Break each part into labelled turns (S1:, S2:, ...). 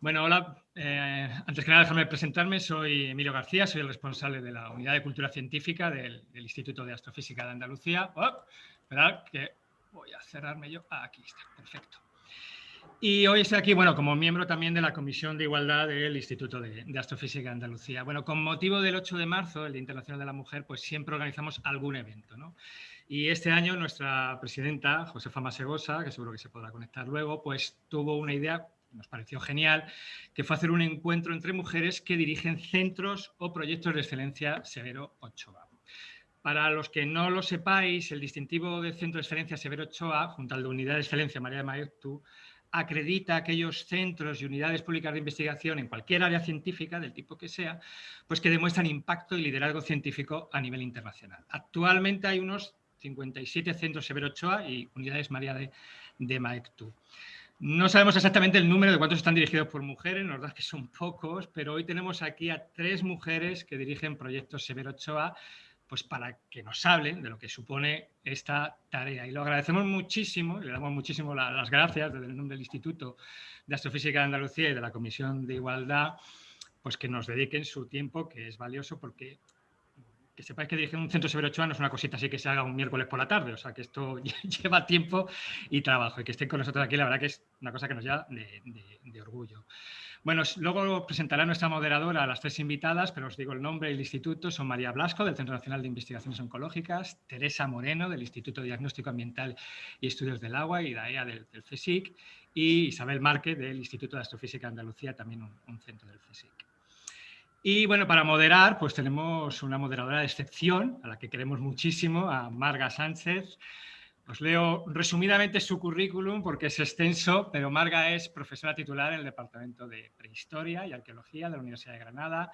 S1: Bueno, hola. Eh, antes que nada, déjame presentarme. Soy Emilio García, soy el responsable de la Unidad de Cultura Científica del, Instituto de Astrofísica de Andalucía. Oh, esperad que voy a cerrarme yo. aquí está, perfecto. Y hoy estoy aquí, bueno, como miembro también de la Comisión de Igualdad del Instituto de, Astrofísica de Andalucía. Bueno, con motivo del 8 de marzo, el Día Internacional de la Mujer, pues siempre organizamos algún evento, ¿no? Y este año nuestra presidenta, Josefa Masegosa, que seguro que se podrá conectar luego, pues tuvo una idea nos pareció genial, que fue hacer un encuentro entre mujeres que dirigen centros o proyectos de excelencia Severo Ochoa. Para los que no lo sepáis, el distintivo del Centro de Excelencia Severo Ochoa, junto al de Unidad de Excelencia María de Maeztu, acredita aquellos centros y unidades públicas de investigación en cualquier área científica, del tipo que sea, pues que demuestran impacto y liderazgo científico a nivel internacional. Actualmente hay unos 57 centros Severo Ochoa y unidades María de, de Maeztu. No sabemos exactamente el número de cuántos están dirigidos por mujeres, nos da que son pocos, pero hoy tenemos aquí a tres mujeres que dirigen proyectos Severo Ochoa, pues para que nos hablen de lo que supone esta tarea. Y lo agradecemos muchísimo, le damos muchísimo las gracias desde el nombre del Instituto de Astrofísica de Andalucía y de la Comisión de Igualdad, pues que nos dediquen su tiempo, que es valioso porque que sepáis que dirigir un centro severo Ochoa no es una cosita así que se haga un miércoles por la tarde, o sea que esto lleva tiempo y trabajo y que estén con nosotros aquí, la verdad que es una cosa que nos lleva de, orgullo. Bueno, luego presentará nuestra moderadora a las tres invitadas, pero os digo el nombre y el instituto. Son María Blasco, del Centro Nacional de Investigaciones Oncológicas, Teresa Moreno, del Instituto de Diagnóstico Ambiental y Estudios del Agua y DAEA del, del CSIC, y Isabel Márquez, del Instituto de Astrofísica de Andalucía, también un centro del CSIC. Y bueno, para moderar, pues tenemos una moderadora de excepción, a la que queremos muchísimo, a Marga Sánchez. Os leo resumidamente su currículum porque es extenso, pero Marga es profesora titular en el Departamento de Prehistoria y Arqueología de la Universidad de Granada.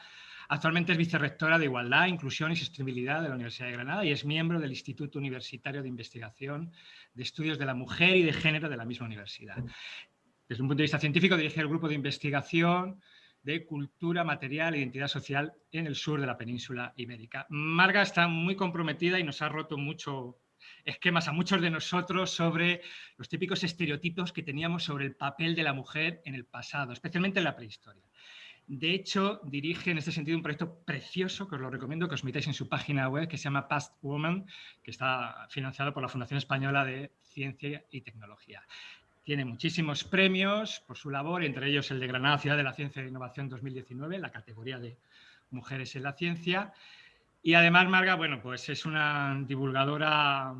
S1: Actualmente es vicerrectora de Igualdad, Inclusión y Sostenibilidad de la Universidad de Granada y es miembro del Instituto Universitario de Investigación de Estudios de la Mujer y de Género de la misma universidad. Desde un punto de vista científico dirige el grupo de investigación de cultura, material e identidad social en el sur de la península ibérica. Marga está muy comprometida y nos ha roto mucho esquemas a muchos de nosotros sobre los típicos estereotipos que teníamos sobre el papel de la mujer en el pasado, especialmente en la prehistoria. De hecho, dirige en este sentido un proyecto precioso que os lo recomiendo que os metáis en su página web que se llama Past Woman, que está financiado por la Fundación Española de Ciencia y Tecnología. Tiene muchísimos premios por su labor, entre ellos el de Granada Ciudad de la Ciencia e Innovación 2019, la categoría de Mujeres en la Ciencia. Y además Marga, bueno, pues es una divulgadora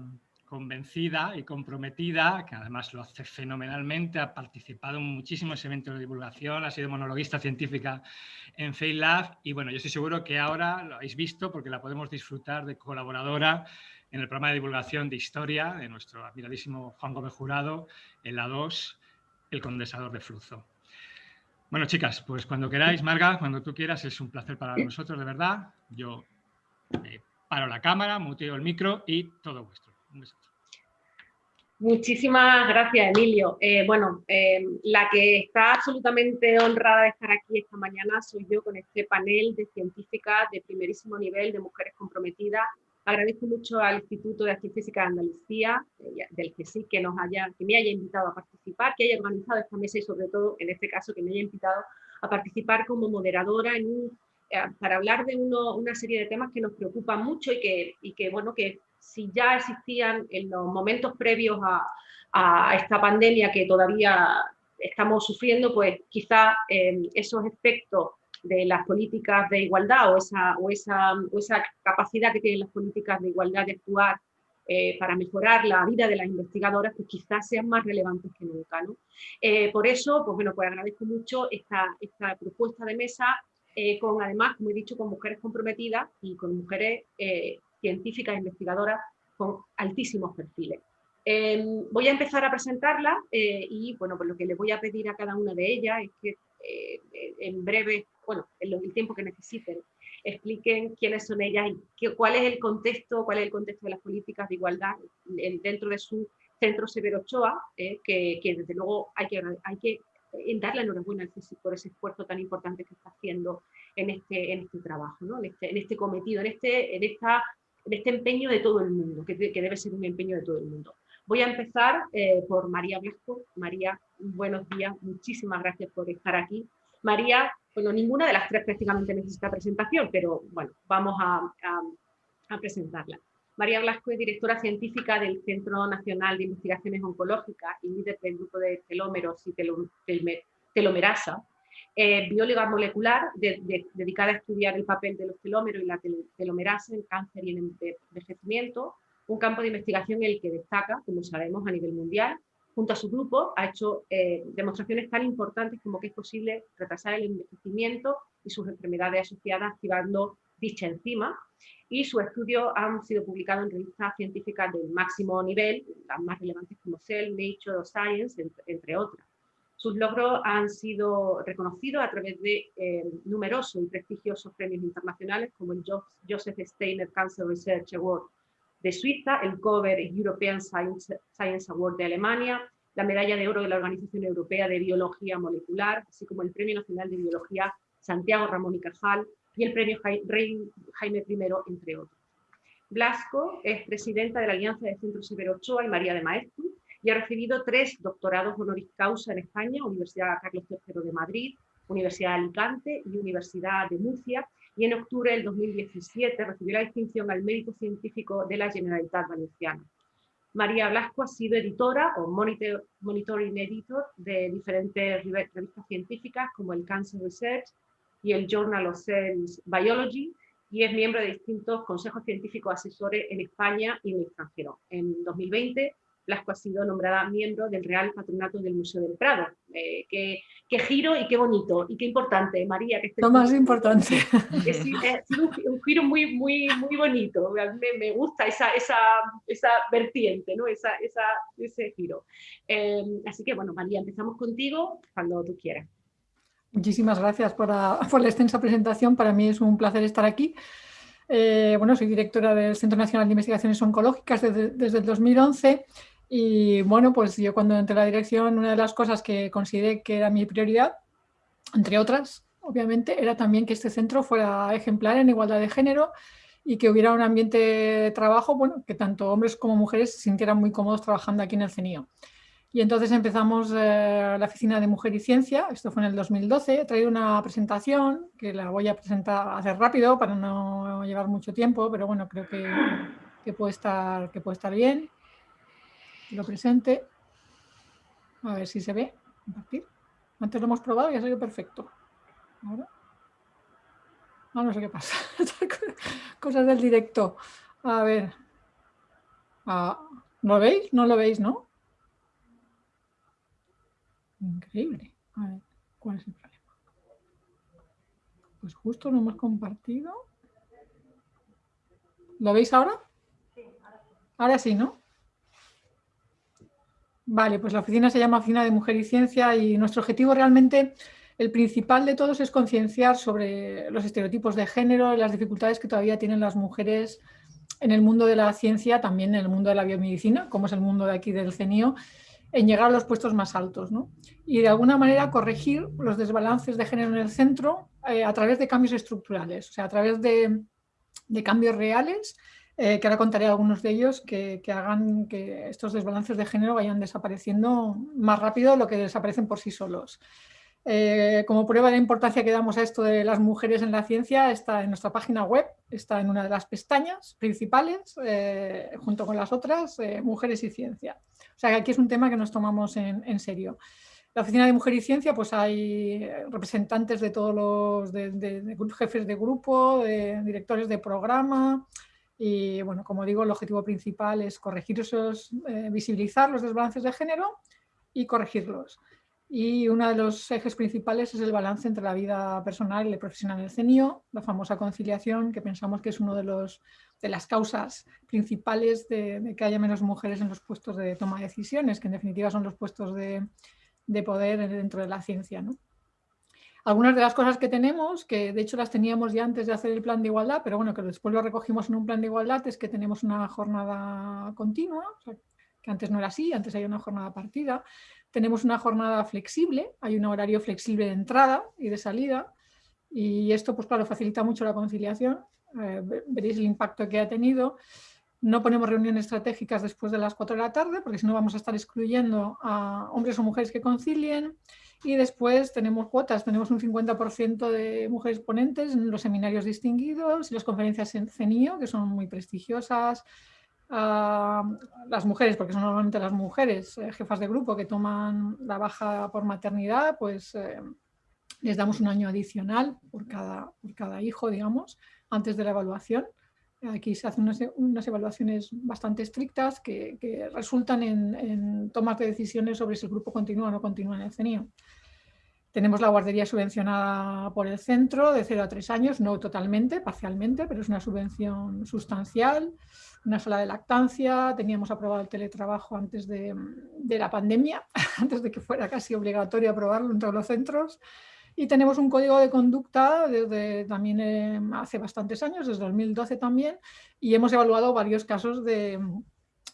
S1: convencida y comprometida, que además lo hace fenomenalmente, ha participado en muchísimos eventos de divulgación, ha sido monologuista científica en FailLab y bueno, yo estoy seguro que ahora lo habéis visto porque la podemos disfrutar de colaboradora en el programa de divulgación de historia de nuestro admiradísimo Juan Gómez Jurado, en la 2, el condensador de flujo. Bueno, chicas, pues cuando queráis, Marga, cuando tú quieras, es un placer para nosotros, de verdad. Yo paro la cámara, muteo el micro y todo vuestro. Un
S2: Muchísimas gracias, Emilio. Eh, bueno, eh, la que está absolutamente honrada de estar aquí esta mañana soy yo con este panel de científicas de primerísimo nivel, de mujeres comprometidas Agradezco mucho al Instituto de Astrofísica de Andalucía, eh, del que sí que, nos haya, que me haya invitado a participar, que haya organizado esta mesa y sobre todo, en este caso, que me haya invitado a participar como moderadora eh, para hablar de una serie de temas que nos preocupan mucho y que, bueno, que si ya existían en los momentos previos a, a esta pandemia que todavía estamos sufriendo, pues quizá eh, esos efectos de las políticas de igualdad o esa, o esa, esa capacidad que tienen las políticas de igualdad de actuar eh, para mejorar la vida de las investigadoras, pues quizás sean más relevantes que nunca. ¿no? Eh, por eso, pues bueno, pues agradezco mucho esta, esta propuesta de mesa, eh, con además, como he dicho, con mujeres comprometidas y con mujeres científicas e investigadoras con altísimos perfiles. Em, voy a empezar a presentarla y bueno, pues lo que les voy a pedir a cada una de ellas es que en breve bueno, en el tiempo que necesiten, expliquen quiénes son ellas y cuál es el contexto, cuál es el contexto de las políticas de igualdad dentro de su centro Severo Ochoa, eh, que, desde luego hay que, hay que darle enhorabuena al CSIC por ese esfuerzo tan importante que está haciendo en este, en este trabajo, ¿no? en, este, en este cometido, en este, en, esta, en este empeño de todo el mundo, que, que debe ser un empeño de todo el mundo. Voy a empezar eh, por María Blasco. María, buenos días, muchísimas gracias por estar aquí. María, bueno, ninguna de las tres prácticamente necesita presentación, pero bueno, vamos a, presentarla. María Blasco es directora científica del Centro Nacional de Investigaciones Oncológicas y líder del grupo de telómeros y telomerasa, eh, bióloga molecular dedicada a estudiar el papel de los telómeros y la telomerasa en cáncer y en envejecimiento, un campo de investigación en el que destaca, como sabemos, a nivel mundial. Junto a su grupo ha hecho eh, demostraciones tan importantes como que es posible retrasar el envejecimiento y sus enfermedades asociadas activando dicha enzima y sus estudios han sido publicados en revistas científicas del máximo nivel, las más relevantes como Cell, Nature Science, entre, otras. Sus logros han sido reconocidos a través de eh, numerosos y prestigiosos premios internacionales como el Joseph Steiner Cancer Research Award de Suiza, el Cover European Science, Award de Alemania, la medalla de oro de la Organización Europea de Biología Molecular, así como el Premio Nacional de Biología Santiago Ramón y Cajal y el Premio Jaime I, entre otros. Blasco es presidenta de la Alianza de Centros Severo Ochoa y María de Maestro y ha recibido tres doctorados honoris causa en España, Universidad Carlos III de Madrid, Universidad de Alicante y Universidad de Murcia, y en octubre del 2017 recibió la distinción al mérito científico de la Generalitat Valenciana. María Blasco ha sido editora o monitor, monitoring editor de diferentes revistas científicas como el Cancer Research, y el Journal of Cells Biology y es miembro de distintos consejos científicos asesores en España y en el extranjero. En 2020, Blasco ha sido nombrada miembro del Real Patronato del Museo del Prado. Eh, qué, giro y qué bonito y qué importante, María. Que
S3: Lo más importante.
S2: Es, un, giro muy, muy, muy bonito. Me, me gusta esa, esa, esa, vertiente, ¿no? esa, esa, ese giro. Eh, así que, bueno, María, empezamos contigo cuando tú quieras.
S3: Muchísimas gracias por la, extensa presentación. Para mí es un placer estar aquí. Eh, bueno, soy directora del Centro Nacional de Investigaciones Oncológicas desde, el 2011 y bueno, pues yo cuando entré a la dirección una de las cosas que consideré que era mi prioridad, entre otras, obviamente, era también que este centro fuera ejemplar en igualdad de género y que hubiera un ambiente de trabajo, bueno, que tanto hombres como mujeres se sintieran muy cómodos trabajando aquí en el CENIO. Y entonces empezamos eh, la oficina de Mujer y Ciencia, esto fue en el 2012, he traído una presentación que la voy a presentar, hacer rápido para no llevar mucho tiempo, pero bueno, creo que, que puede, estar, que puede estar bien. Lo presente. A ver si se ve. Compartir. Antes lo hemos probado y ha salido perfecto. Ahora. No, no sé qué pasa. Cosas del directo. A ver. Ah, ¿Lo veis? ¿No lo veis, no? Increíble. A ver, ¿cuál es el problema? Pues justo lo hemos compartido. ¿Lo veis ahora? Sí, ahora sí. Ahora sí, ¿no? Vale, pues la oficina se llama Oficina de Mujer y Ciencia y nuestro objetivo realmente, el principal de todos es concienciar sobre los estereotipos de género y las dificultades que todavía tienen las mujeres en el mundo de la ciencia, también en el mundo de la biomedicina, como es el mundo de aquí del CENIO, en llegar a los puestos más altos. ¿no? Y de alguna manera corregir los desbalances de género en el centro eh, a través de cambios estructurales, o sea, a través de, cambios reales, eh, que ahora contaré algunos de ellos, que, hagan que estos desbalances de género vayan desapareciendo más rápido de lo que desaparecen por sí solos. Eh, como prueba de la importancia que damos a esto de las mujeres en la ciencia, está en nuestra página web, está en una de las pestañas principales, junto con las otras, Mujeres y Ciencia. O sea, que aquí es un tema que nos tomamos en, serio. La Oficina de Mujer y Ciencia, pues hay representantes de todos los jefes de grupo, de directores de programa, y bueno, como digo, el objetivo principal es corregir esos, eh, visibilizar los desbalances de género y corregirlos. Y uno de los ejes principales es el balance entre la vida personal y la profesional del CENIO, la famosa conciliación, que pensamos que es una de, de las causas principales de, que haya menos mujeres en los puestos de toma de decisiones, que en definitiva son los puestos de, de poder dentro de la ciencia. ¿no? Algunas de las cosas que tenemos, que de hecho las teníamos ya antes de hacer el plan de igualdad, pero bueno, que después lo recogimos en un plan de igualdad, es que tenemos una jornada continua, que antes no era así, antes había una jornada partida, tenemos una jornada flexible, hay un horario flexible de entrada y de salida y esto pues claro facilita mucho la conciliación, eh, veréis el impacto que ha tenido No ponemos reuniones estratégicas después de las 4 de la tarde, porque si no vamos a estar excluyendo a hombres o mujeres que concilien. Y después tenemos cuotas, tenemos un 50% de mujeres ponentes en los seminarios distinguidos y las conferencias en CENIO, que son muy prestigiosas. las mujeres, porque son normalmente las mujeres eh, jefas de grupo que toman la baja por maternidad, pues eh, les damos un año adicional por cada, por cada hijo, digamos, antes de la evaluación. Aquí se hacen unas, evaluaciones bastante estrictas que, resultan en, tomas de decisiones sobre si el grupo continúa o no continúa en el CENIO. Tenemos la guardería subvencionada por el centro de 0 a 3 años, no totalmente, parcialmente, pero es una subvención sustancial. Una sala de lactancia, teníamos aprobado el teletrabajo antes de, de la pandemia, antes de que fuera casi obligatorio aprobarlo en todos los centros. Y tenemos un código de conducta desde también eh, hace bastantes años, desde 2012 también, y hemos evaluado varios casos de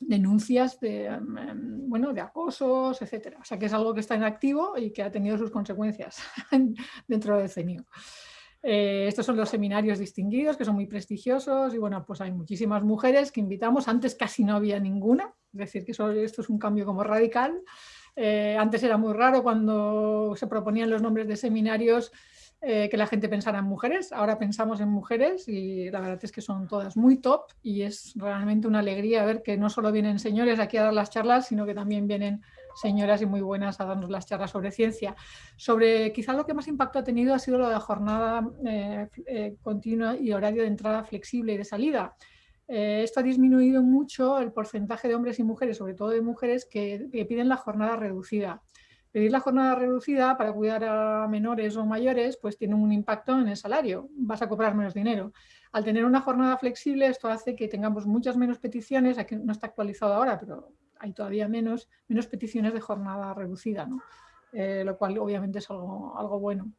S3: denuncias de, em, bueno, de acosos, etcétera. O sea que es algo que está en activo y que ha tenido sus consecuencias dentro del CENIO. Eh, estos son los seminarios distinguidos, que son muy prestigiosos y bueno, pues hay muchísimas mujeres que invitamos. Antes casi no había ninguna, es decir, que esto es un cambio como radical. Eh, antes era muy raro cuando se proponían los nombres de seminarios eh, que la gente pensara en mujeres. Ahora pensamos en mujeres y la verdad es que son todas muy top y es realmente una alegría ver que no solo vienen señores aquí a dar las charlas, sino que también vienen señoras y muy buenas a darnos las charlas sobre ciencia. Sobre quizá lo que más impacto ha tenido ha sido lo de la jornada eh, continua y horario de entrada flexible y de salida. Eh, esto ha disminuido mucho el porcentaje de hombres y mujeres, sobre todo de mujeres, que, piden la jornada reducida. Pedir la jornada reducida para cuidar a menores o mayores pues tiene un impacto en el salario, vas a cobrar menos dinero. Al tener una jornada flexible esto hace que tengamos muchas menos peticiones, aquí no está actualizado ahora, pero hay todavía menos, menos peticiones de jornada reducida, eh, lo cual obviamente es algo, algo bueno.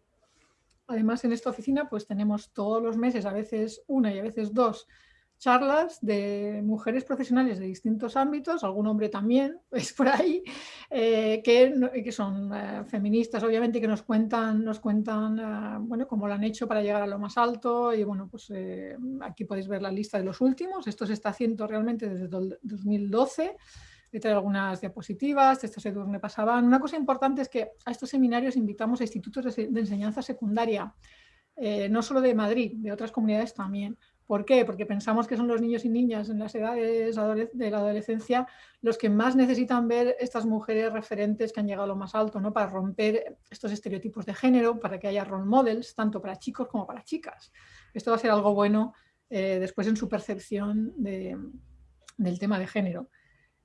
S3: Además en esta oficina pues tenemos todos los meses, a veces una y a veces dos, charlas de mujeres profesionales de distintos ámbitos, algún hombre también, es por ahí, eh, que, que, son eh, feministas, obviamente, que nos cuentan, nos cuentan eh, bueno, cómo lo han hecho para llegar a lo más alto. Y bueno, pues aquí podéis ver la lista de los últimos. Esto se está haciendo realmente desde 2012. He traído algunas diapositivas, estos me pasaban. Una cosa importante es que a estos seminarios invitamos a institutos de, de enseñanza secundaria, no solo de Madrid, de otras comunidades también ¿Por qué? Porque pensamos que son los niños y niñas en las edades de la adolescencia los que más necesitan ver estas mujeres referentes que han llegado a lo más alto, ¿no? para romper estos estereotipos de género, para que haya role models, tanto para chicos como para chicas. Esto va a ser algo bueno eh, después en su percepción del tema de género.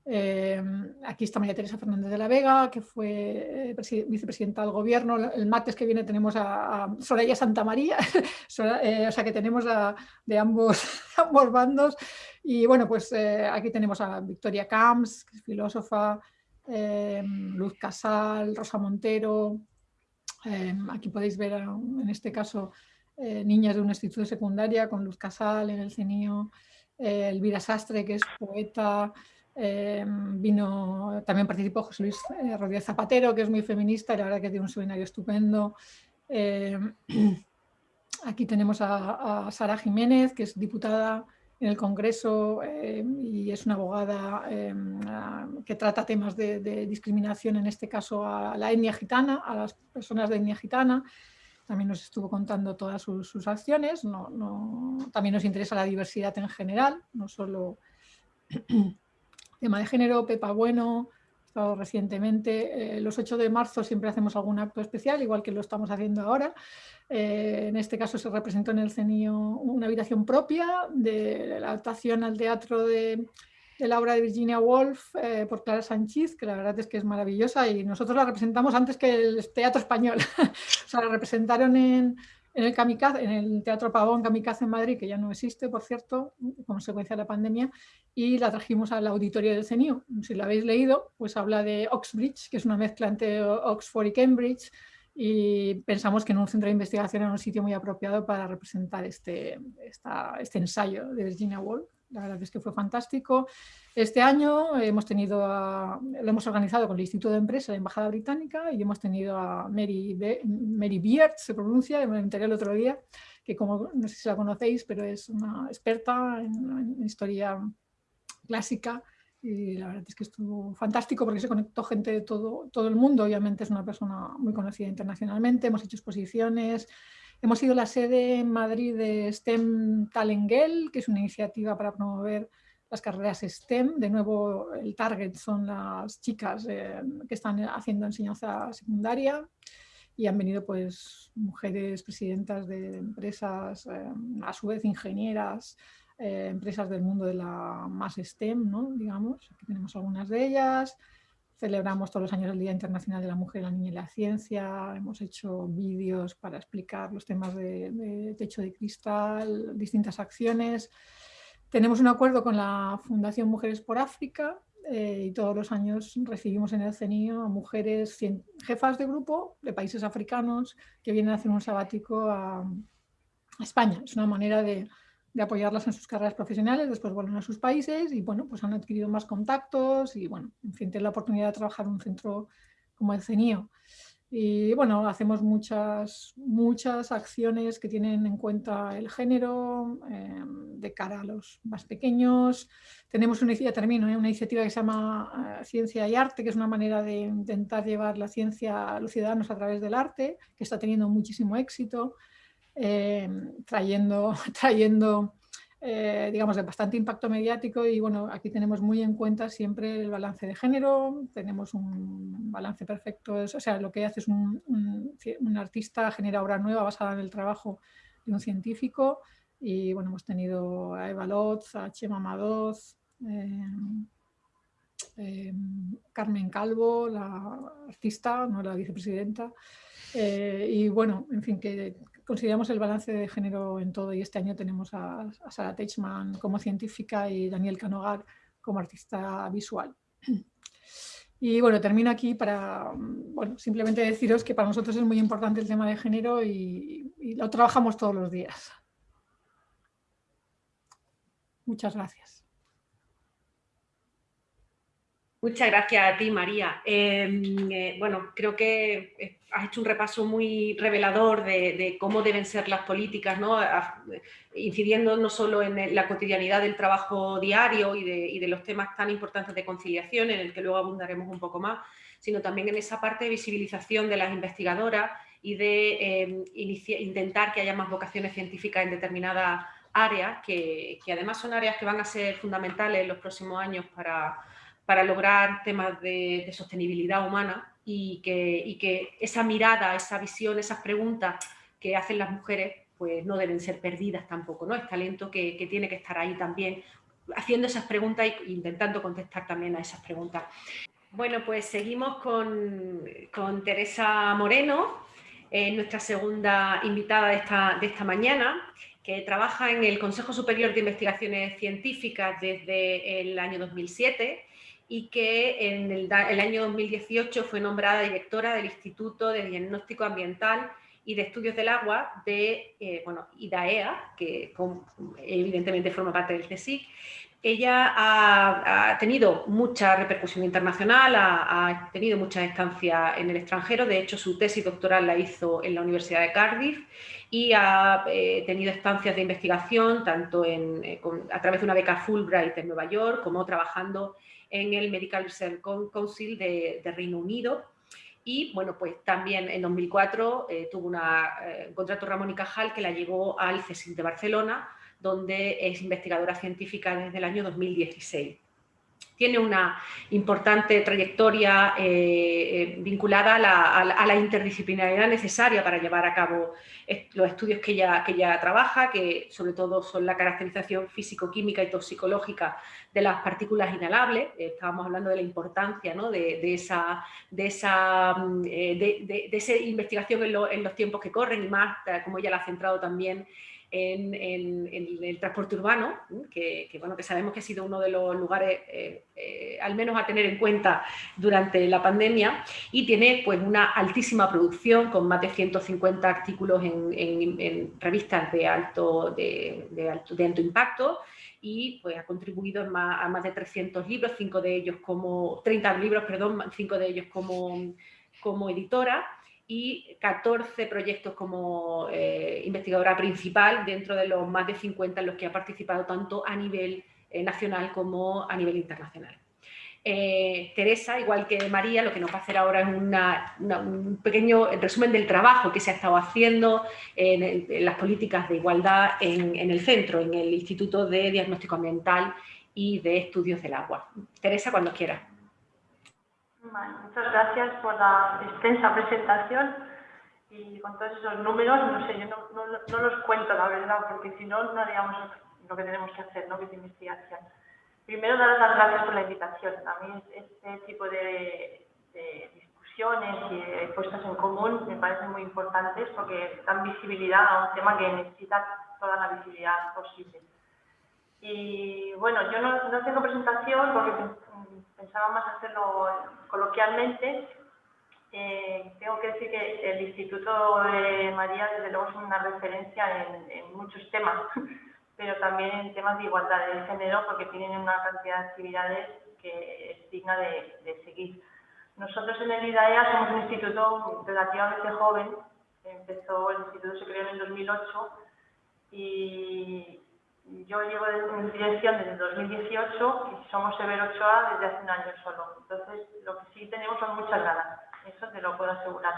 S3: Em, aquí está María Teresa Fernández de la Vega, que fue eh, vicepresidenta del gobierno. El martes que viene tenemos a, Soraya Santa María, eh, o sea que tenemos de ambos, bandos. Y bueno, pues eh, aquí tenemos a Victoria Camps, que es filósofa, em, Luz Casal, Rosa Montero. Em, aquí podéis ver en este caso niñas de un instituto de secundaria con Luz Casal en el CENIO, Elvira Sastre, que es poeta, eh, vino, también participó José Luis eh, Rodríguez Zapatero, que es muy feminista y la verdad que tiene un seminario estupendo. Eh, aquí tenemos a, Sara Jiménez, que es diputada en el Congreso y es una abogada que trata temas de, discriminación, en este caso a la etnia gitana, a las personas de etnia gitana. También nos estuvo contando todas sus, acciones. también nos interesa la diversidad en general, no solo Tema de género, Pepa Bueno, recientemente. Eh, los 8 de marzo siempre hacemos algún acto especial, igual que lo estamos haciendo ahora. Eh, en este caso se representó en el CENIO una habitación propia de la adaptación al teatro de, la obra de Virginia Woolf eh, por Clara Sánchez, que la verdad es que es maravillosa y nosotros la representamos antes que el teatro español. o sea, la representaron en, en el, Kamikaze, en el Teatro Pavón Kamikaze en Madrid, que ya no existe, por cierto, consecuencia de la pandemia, y la trajimos al auditorio del CENIU. Si lo habéis leído, pues habla de Oxbridge, que es una mezcla entre Oxford y Cambridge, y pensamos que en un centro de investigación era un sitio muy apropiado para representar este, este ensayo de Virginia Woolf. La verdad es que fue fantástico. Este año hemos tenido lo hemos organizado con el Instituto de Empresa de la Embajada Británica y hemos tenido a Mary, Mary Beard, se pronuncia, me enteré el otro día, que como no sé si la conocéis, pero es una experta en, historia clásica y la verdad es que estuvo fantástico porque se conectó gente de todo, todo el mundo. Obviamente es una persona muy conocida internacionalmente, hemos hecho exposiciones, hemos sido la sede en Madrid de STEM Talengel, que es una iniciativa para promover las carreras STEM. De nuevo, el target son las chicas eh, que están haciendo enseñanza secundaria y han venido pues mujeres presidentas de empresas, eh, a su vez ingenieras, eh, empresas del mundo de la más STEM, ¿no? digamos, aquí tenemos algunas de ellas. Celebramos todos los años el Día Internacional de la Mujer, la Niña y la Ciencia. Hemos hecho vídeos para explicar los temas de, techo de cristal, distintas acciones. Tenemos un acuerdo con la Fundación Mujeres por África eh, y todos los años recibimos en el CENIO a mujeres jefas de grupo de países africanos que vienen a hacer un sabático a España. Es una manera de de apoyarlas en sus carreras profesionales, después vuelven a sus países y bueno, pues han adquirido más contactos y bueno, en fin, tienen la oportunidad de trabajar en un centro como el CENIO. Y bueno, hacemos muchas, muchas acciones que tienen en cuenta el género eh, de cara a los más pequeños. Tenemos una, ya termino, ¿eh? una iniciativa que se llama eh, Ciencia y Arte, que es una manera de intentar llevar la ciencia a los ciudadanos a través del arte, que está teniendo muchísimo éxito. Eh, trayendo, trayendo eh, digamos, de bastante impacto mediático y bueno, aquí tenemos muy en cuenta siempre el balance de género, tenemos un balance perfecto, o sea, lo que hace es un, un, artista genera obra nueva basada en el trabajo de un científico y bueno, hemos tenido a Eva Lotz, a Chema Madoz, eh, Carmen Calvo, la artista, no la vicepresidenta, y bueno, en fin, que consideramos el balance de género en todo y este año tenemos a, Sara Teichmann como científica y Daniel Canogar como artista visual. Y bueno, termino aquí para bueno, simplemente deciros que para nosotros es muy importante el tema de género y lo trabajamos todos los días. Muchas gracias.
S2: Muchas gracias a ti, María. Em, eh, bueno, creo que eh, has hecho un repaso muy revelador de, cómo deben ser las políticas, ¿no? incidiendo no solo en la cotidianidad del trabajo diario y de, los temas tan importantes de conciliación, en el que luego abundaremos un poco más, sino también en esa parte de visibilización de las investigadoras y de em, intentar que haya más vocaciones científicas en determinadas áreas, que además son áreas que van a ser fundamentales en los próximos años para para lograr temas de, sostenibilidad humana y que, esa mirada, esa visión, esas preguntas que hacen las mujeres pues no deben ser perdidas tampoco, ¿no? Es talento que, tiene que estar ahí también haciendo esas preguntas e intentando contestar también a esas preguntas. Bueno, pues seguimos con, Teresa Moreno, eh, nuestra segunda invitada de esta mañana, que trabaja en el Consejo Superior de Investigaciones Científicas desde el año 2007 y que en el, año 2018 fue nombrada directora del Instituto de Diagnóstico Ambiental y de Estudios del Agua de eh, bueno, IDAEA, que evidentemente forma parte del CSIC. Ella ha, tenido mucha repercusión internacional, ha, tenido mucha estancia en el extranjero, de hecho su tesis doctoral la hizo en la Universidad de Cardiff y ha eh, tenido estancias de investigación tanto en, eh, a través de una beca Fulbright en Nueva York como trabajando el Medical Research Council de, Reino Unido. Y bueno, pues también en 2004 eh, tuvo eh, un contrato Ramón y Cajal que la llevó al CSIC de Barcelona, donde es investigadora científica desde el año 2016 tiene una importante trayectoria eh, eh, vinculada a la, interdisciplinaridad necesaria para llevar a cabo los estudios que ella, que trabaja, que sobre todo son la caracterización físico-química y toxicológica de las partículas inhalables. Eh, estábamos hablando de la importancia de, esa, de, esa, mm, de, esa investigación en, en, los tiempos que corren y más, como ella la ha centrado también en, el transporte urbano, que, bueno, que sabemos que ha sido uno de los lugares, eh, eh, al menos a tener en cuenta durante la pandemia, y tiene pues, una altísima producción con más de 150 artículos en, revistas de alto, de, alto, de alto impacto, y pues ha contribuido a más de 300 libros, cinco de ellos como, 30 libros, perdón, cinco de ellos como, como editora, y 14 proyectos como eh, investigadora principal dentro de los más de 50 en los que ha participado tanto a nivel nacional como a nivel internacional. Eh, Teresa, igual que María, lo que nos va a hacer ahora es un pequeño resumen del trabajo que se ha estado haciendo en, las políticas de igualdad en, el centro, en el Instituto de Diagnóstico Ambiental y de Estudios del Agua. Teresa, cuando
S4: muchas gracias por la extensa presentación y con todos esos números, no sé, yo no, los cuento la verdad, porque si no, no haríamos lo que tenemos que hacer, ¿no? que es investigación. Primero, dar las gracias por la invitación. A mí este tipo de, discusiones y puestas en común me parecen muy importantes porque dan visibilidad a un tema que necesita toda la visibilidad posible. Y bueno, yo no, tengo presentación porque pensaba más hacerlo coloquialmente. Eh, tengo que decir que el Instituto de María, desde luego, es una referencia en, muchos temas pero también en temas de igualdad de género, porque tienen una cantidad de actividades que es digna de, seguir. Nosotros en el IDAEA somos un instituto relativamente joven, empezó, el instituto se creó en el 2008 y yo llevo en dirección desde el 2018 y somos Severo 8A desde hace un año solo. Entonces, lo que sí tenemos son muchas ganas, eso te lo puedo asegurar.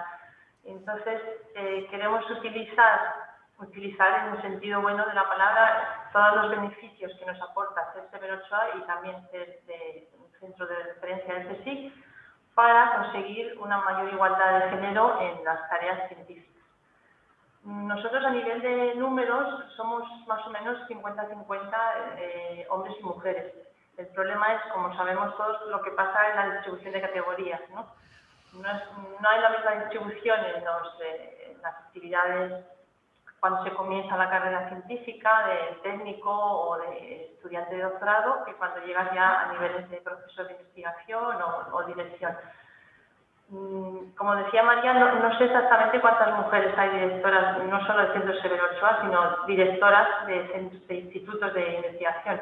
S4: Entonces, eh, queremos utilizar utilizar en el sentido bueno de la palabra todos los beneficios que nos aporta ser Severo Ochoa y también ser un centro de referencia del CSIC para conseguir una mayor igualdad de género en las tareas científicas. Nosotros a nivel de números somos más o menos 50-50 eh, hombres y mujeres. El problema es, como sabemos todos, lo que pasa en la distribución de categorías. No, no, hay la misma distribución en, los, eh, las actividades cuando se comienza la carrera científica de técnico o de estudiante de doctorado que cuando llegas ya a niveles de proceso de investigación o, dirección. Mm, como decía María, no, sé exactamente cuántas mujeres hay directoras, no solo del Centro Severo Ochoa, sino directoras de, de institutos de investigación.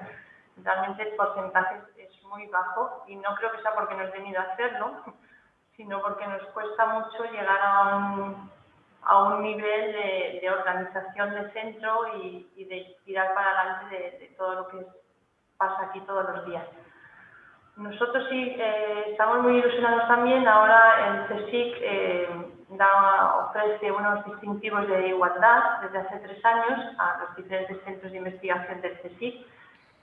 S4: Realmente el porcentaje es muy bajo y no creo que sea porque no he venido a hacerlo, sino porque nos cuesta mucho llegar a un a un nivel de, organización de centro y, de tirar para adelante de, todo lo que pasa aquí todos los días. Nosotros sí eh, estamos muy ilusionados también. Ahora el CSIC eh, ofrece unos distintivos de igualdad desde hace tres años a los diferentes centros de investigación del CSIC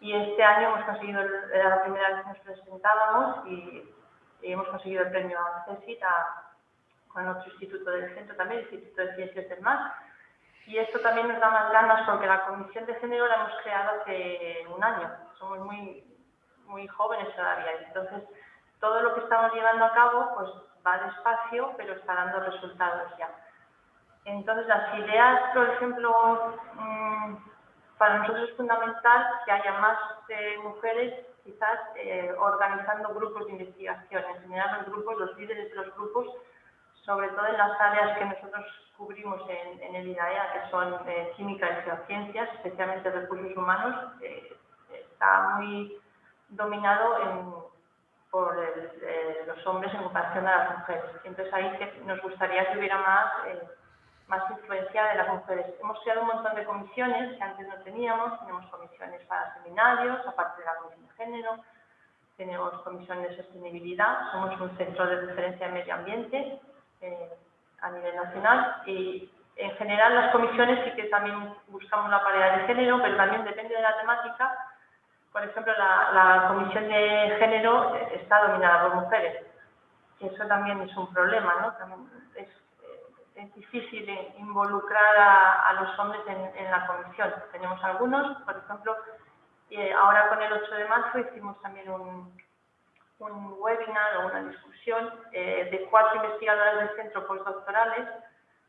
S4: y este año hemos conseguido, era la primera vez que nos presentábamos y, hemos conseguido el premio CSIC a, con otro instituto del centro también, el Instituto de Ciencias del Mar. Y esto también nos da más ganas porque la Comisión de Género la hemos creado hace un año. Somos muy, muy jóvenes todavía. Entonces, todo lo que estamos llevando a cabo pues va despacio, pero está dando resultados ya. Entonces, las ideas, por ejemplo, mm, para nosotros es fundamental que haya más eh, mujeres quizás eh, organizando grupos de investigación, en general los grupos, los líderes de los grupos sobre todo en las áreas que nosotros cubrimos en, el IDAEA, que son eh, química y geociencias, especialmente recursos humanos, está muy dominado por eh, los hombres en comparación a las mujeres. Entonces ahí que nos gustaría que hubiera más, más influencia de las mujeres. Hemos creado un montón de comisiones que antes no teníamos, tenemos comisiones para seminarios, aparte de la comisión de género, tenemos comisión de sostenibilidad, somos un centro de referencia de medio ambiente eh, a nivel nacional y en general las comisiones sí que también buscamos la paridad de género, pero también depende de la temática. Por ejemplo, la, comisión de género está dominada por mujeres y eso también es un problema, ¿no? es, difícil involucrar a, los hombres en, la comisión. Tenemos algunos, por ejemplo, eh, ahora con el 8 de marzo hicimos también un, un webinar o una discusión eh, de cuatro investigadoras del centro postdoctorales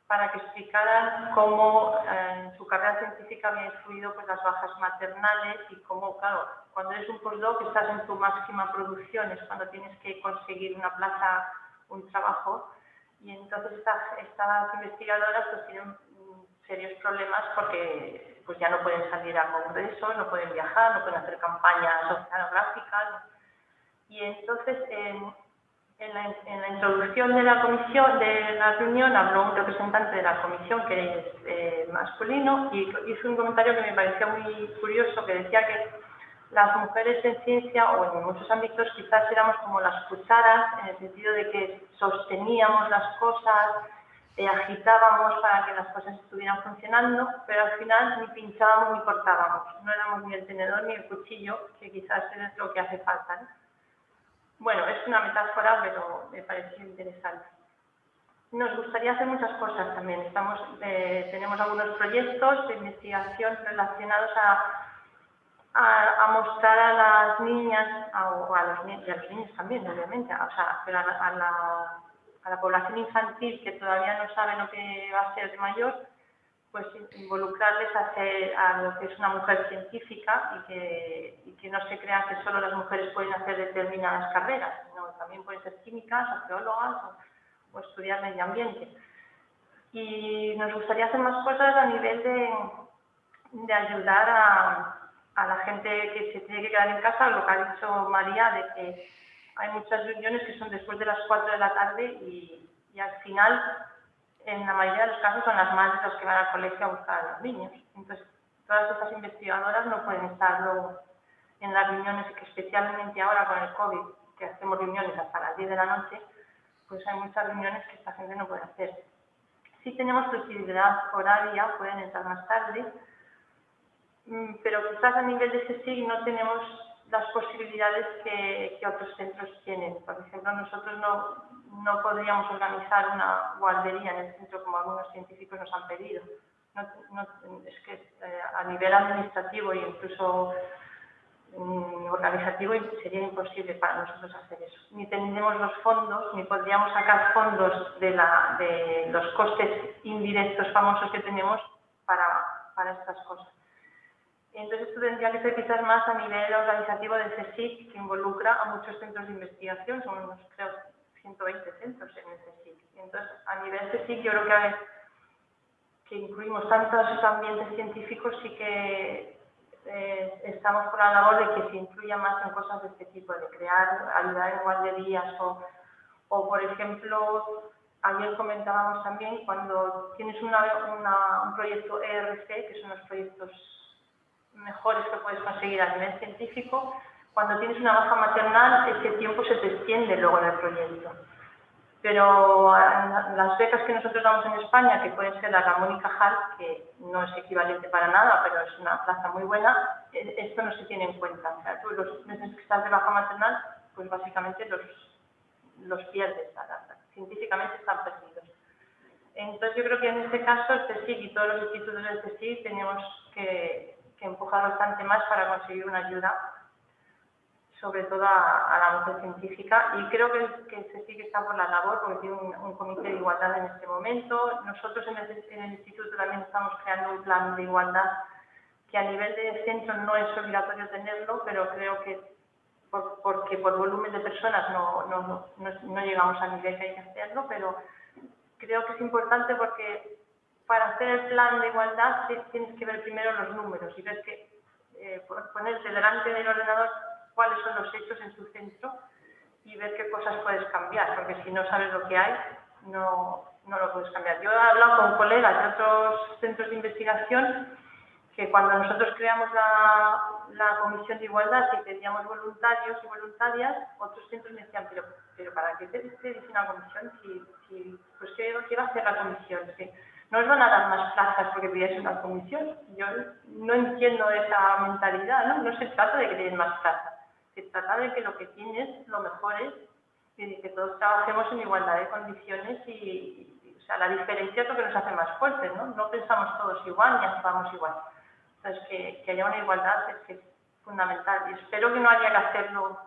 S4: para que explicaran cómo eh, su carrera científica había influido pues, las bajas maternales y cómo, claro, cuando eres un postdoc estás en tu máxima producción, es cuando tienes que conseguir una plaza, un trabajo, y entonces estas, estas investigadoras pues, tienen serios problemas porque pues, ya no pueden salir a congresos, no pueden viajar, no pueden hacer campañas oceanográficas, y entonces, en, la, introducción de la comisión, de la reunión, habló un representante de la comisión que es eh, masculino y hizo un comentario que me pareció muy curioso, que decía que las mujeres en ciencia o en muchos ámbitos quizás éramos como las cucharas en el sentido de que sosteníamos las cosas, eh, agitábamos para que las cosas estuvieran funcionando, pero al final ni pinchábamos ni cortábamos. No éramos ni el tenedor ni el cuchillo, que quizás es lo que hace falta. Bueno, es una metáfora, pero me pareció interesante. Nos gustaría hacer muchas cosas también. Estamos, eh, tenemos algunos proyectos de investigación relacionados a a, mostrar a las niñas, o a los, y a los niños también, obviamente, o sea, pero a, la, a la población infantil que todavía no sabe lo que va a ser de mayor, pues involucrarles a, a lo que es una mujer científica y que, y que no se crean que solo las mujeres pueden hacer determinadas carreras, sino también pueden ser químicas, arqueólogas o, o estudiar medio ambiente. Y nos gustaría hacer más cosas a nivel de, de ayudar a, a la gente que se tiene que quedar en casa, lo que ha dicho María, de que hay muchas reuniones que son después de las 4 de la tarde y, al final, en la mayoría de los casos, son las madres las que van al colegio a buscar a los niños. Entonces, todas estas investigadoras no pueden estar luego en las reuniones, que especialmente ahora con el COVID, que hacemos reuniones hasta las 10 de la noche, pues hay muchas reuniones que esta gente no puede hacer. Si tenemos flexibilidad horaria, pueden entrar más tarde, Mm, pero quizás a nivel de CSIC no tenemos las posibilidades que, otros centros tienen. Por ejemplo, nosotros no, no, podríamos organizar una guardería en el centro como algunos científicos nos han pedido. es que eh, a nivel administrativo e incluso mm, organizativo sería imposible para nosotros hacer eso. Ni tenemos los fondos, ni podríamos sacar fondos de, la, de los costes indirectos famosos que tenemos para, para estas cosas. Entonces esto que ser quizás más a nivel organizativo del CSIC, que involucra a muchos centros de investigación, son unos, creo, 120 centros en el CSIC. Entonces, a nivel CSIC yo creo que, que incluimos tantos ambientes científicos y que eh, estamos por la labor de que se incluya más en cosas de este tipo, de crear, ayudar en guarderías o, o por ejemplo, ayer comentábamos también cuando tienes una, un proyecto ERC, que son los proyectos mejores que puedes conseguir a nivel científico, cuando tienes una baja maternal, ese tiempo se te extiende luego en el proyecto. Pero las becas que nosotros damos en España, que pueden ser la Ramón y Cajal, que no es equivalente para nada, pero es una plaza muy buena, e, esto no se tiene en cuenta. O sea, tú los meses que estás de baja maternal, pues básicamente los, los pierdes, científicamente están perdidos. Entonces yo creo que en este caso el CSIC y todos los institutos del CSIC tenemos que que empuja bastante más para conseguir una ayuda, sobre todo a, la mujer científica. Y creo que, que se sigue está por la labor, porque tiene un, comité de igualdad en este momento. Nosotros en el, instituto también estamos creando un plan de igualdad que a nivel de centro no es obligatorio tenerlo, pero creo que porque por volumen de personas no, no, no, llegamos al nivel que hay que hacerlo, pero creo que es importante porque para hacer el plan de igualdad tienes que ver primero los números y ver que eh, ponerte delante del ordenador cuáles son los hechos en tu centro y ver qué cosas puedes cambiar, porque si no sabes lo que hay, no, no lo puedes cambiar. Yo he hablado con colegas de otros centros de investigación que cuando nosotros creamos la, comisión de igualdad y teníamos voluntarios y voluntarias, otros centros me decían, pero, pero ¿para qué te, dice una comisión? Si, si, pues ¿qué, ¿qué, va a hacer la comisión? no os van a dar más plazas porque pidáis una comisión. Yo no entiendo esa mentalidad, ¿no? No se trata de que den más plazas, se trata de que lo que tienes lo mejores y de que todos trabajemos en igualdad de condiciones y, o sea, la diferencia es lo que nos hace más fuertes, ¿no? No pensamos todos igual ni actuamos igual. Entonces, que, que haya una igualdad es, que fundamental y espero que no haya que hacerlo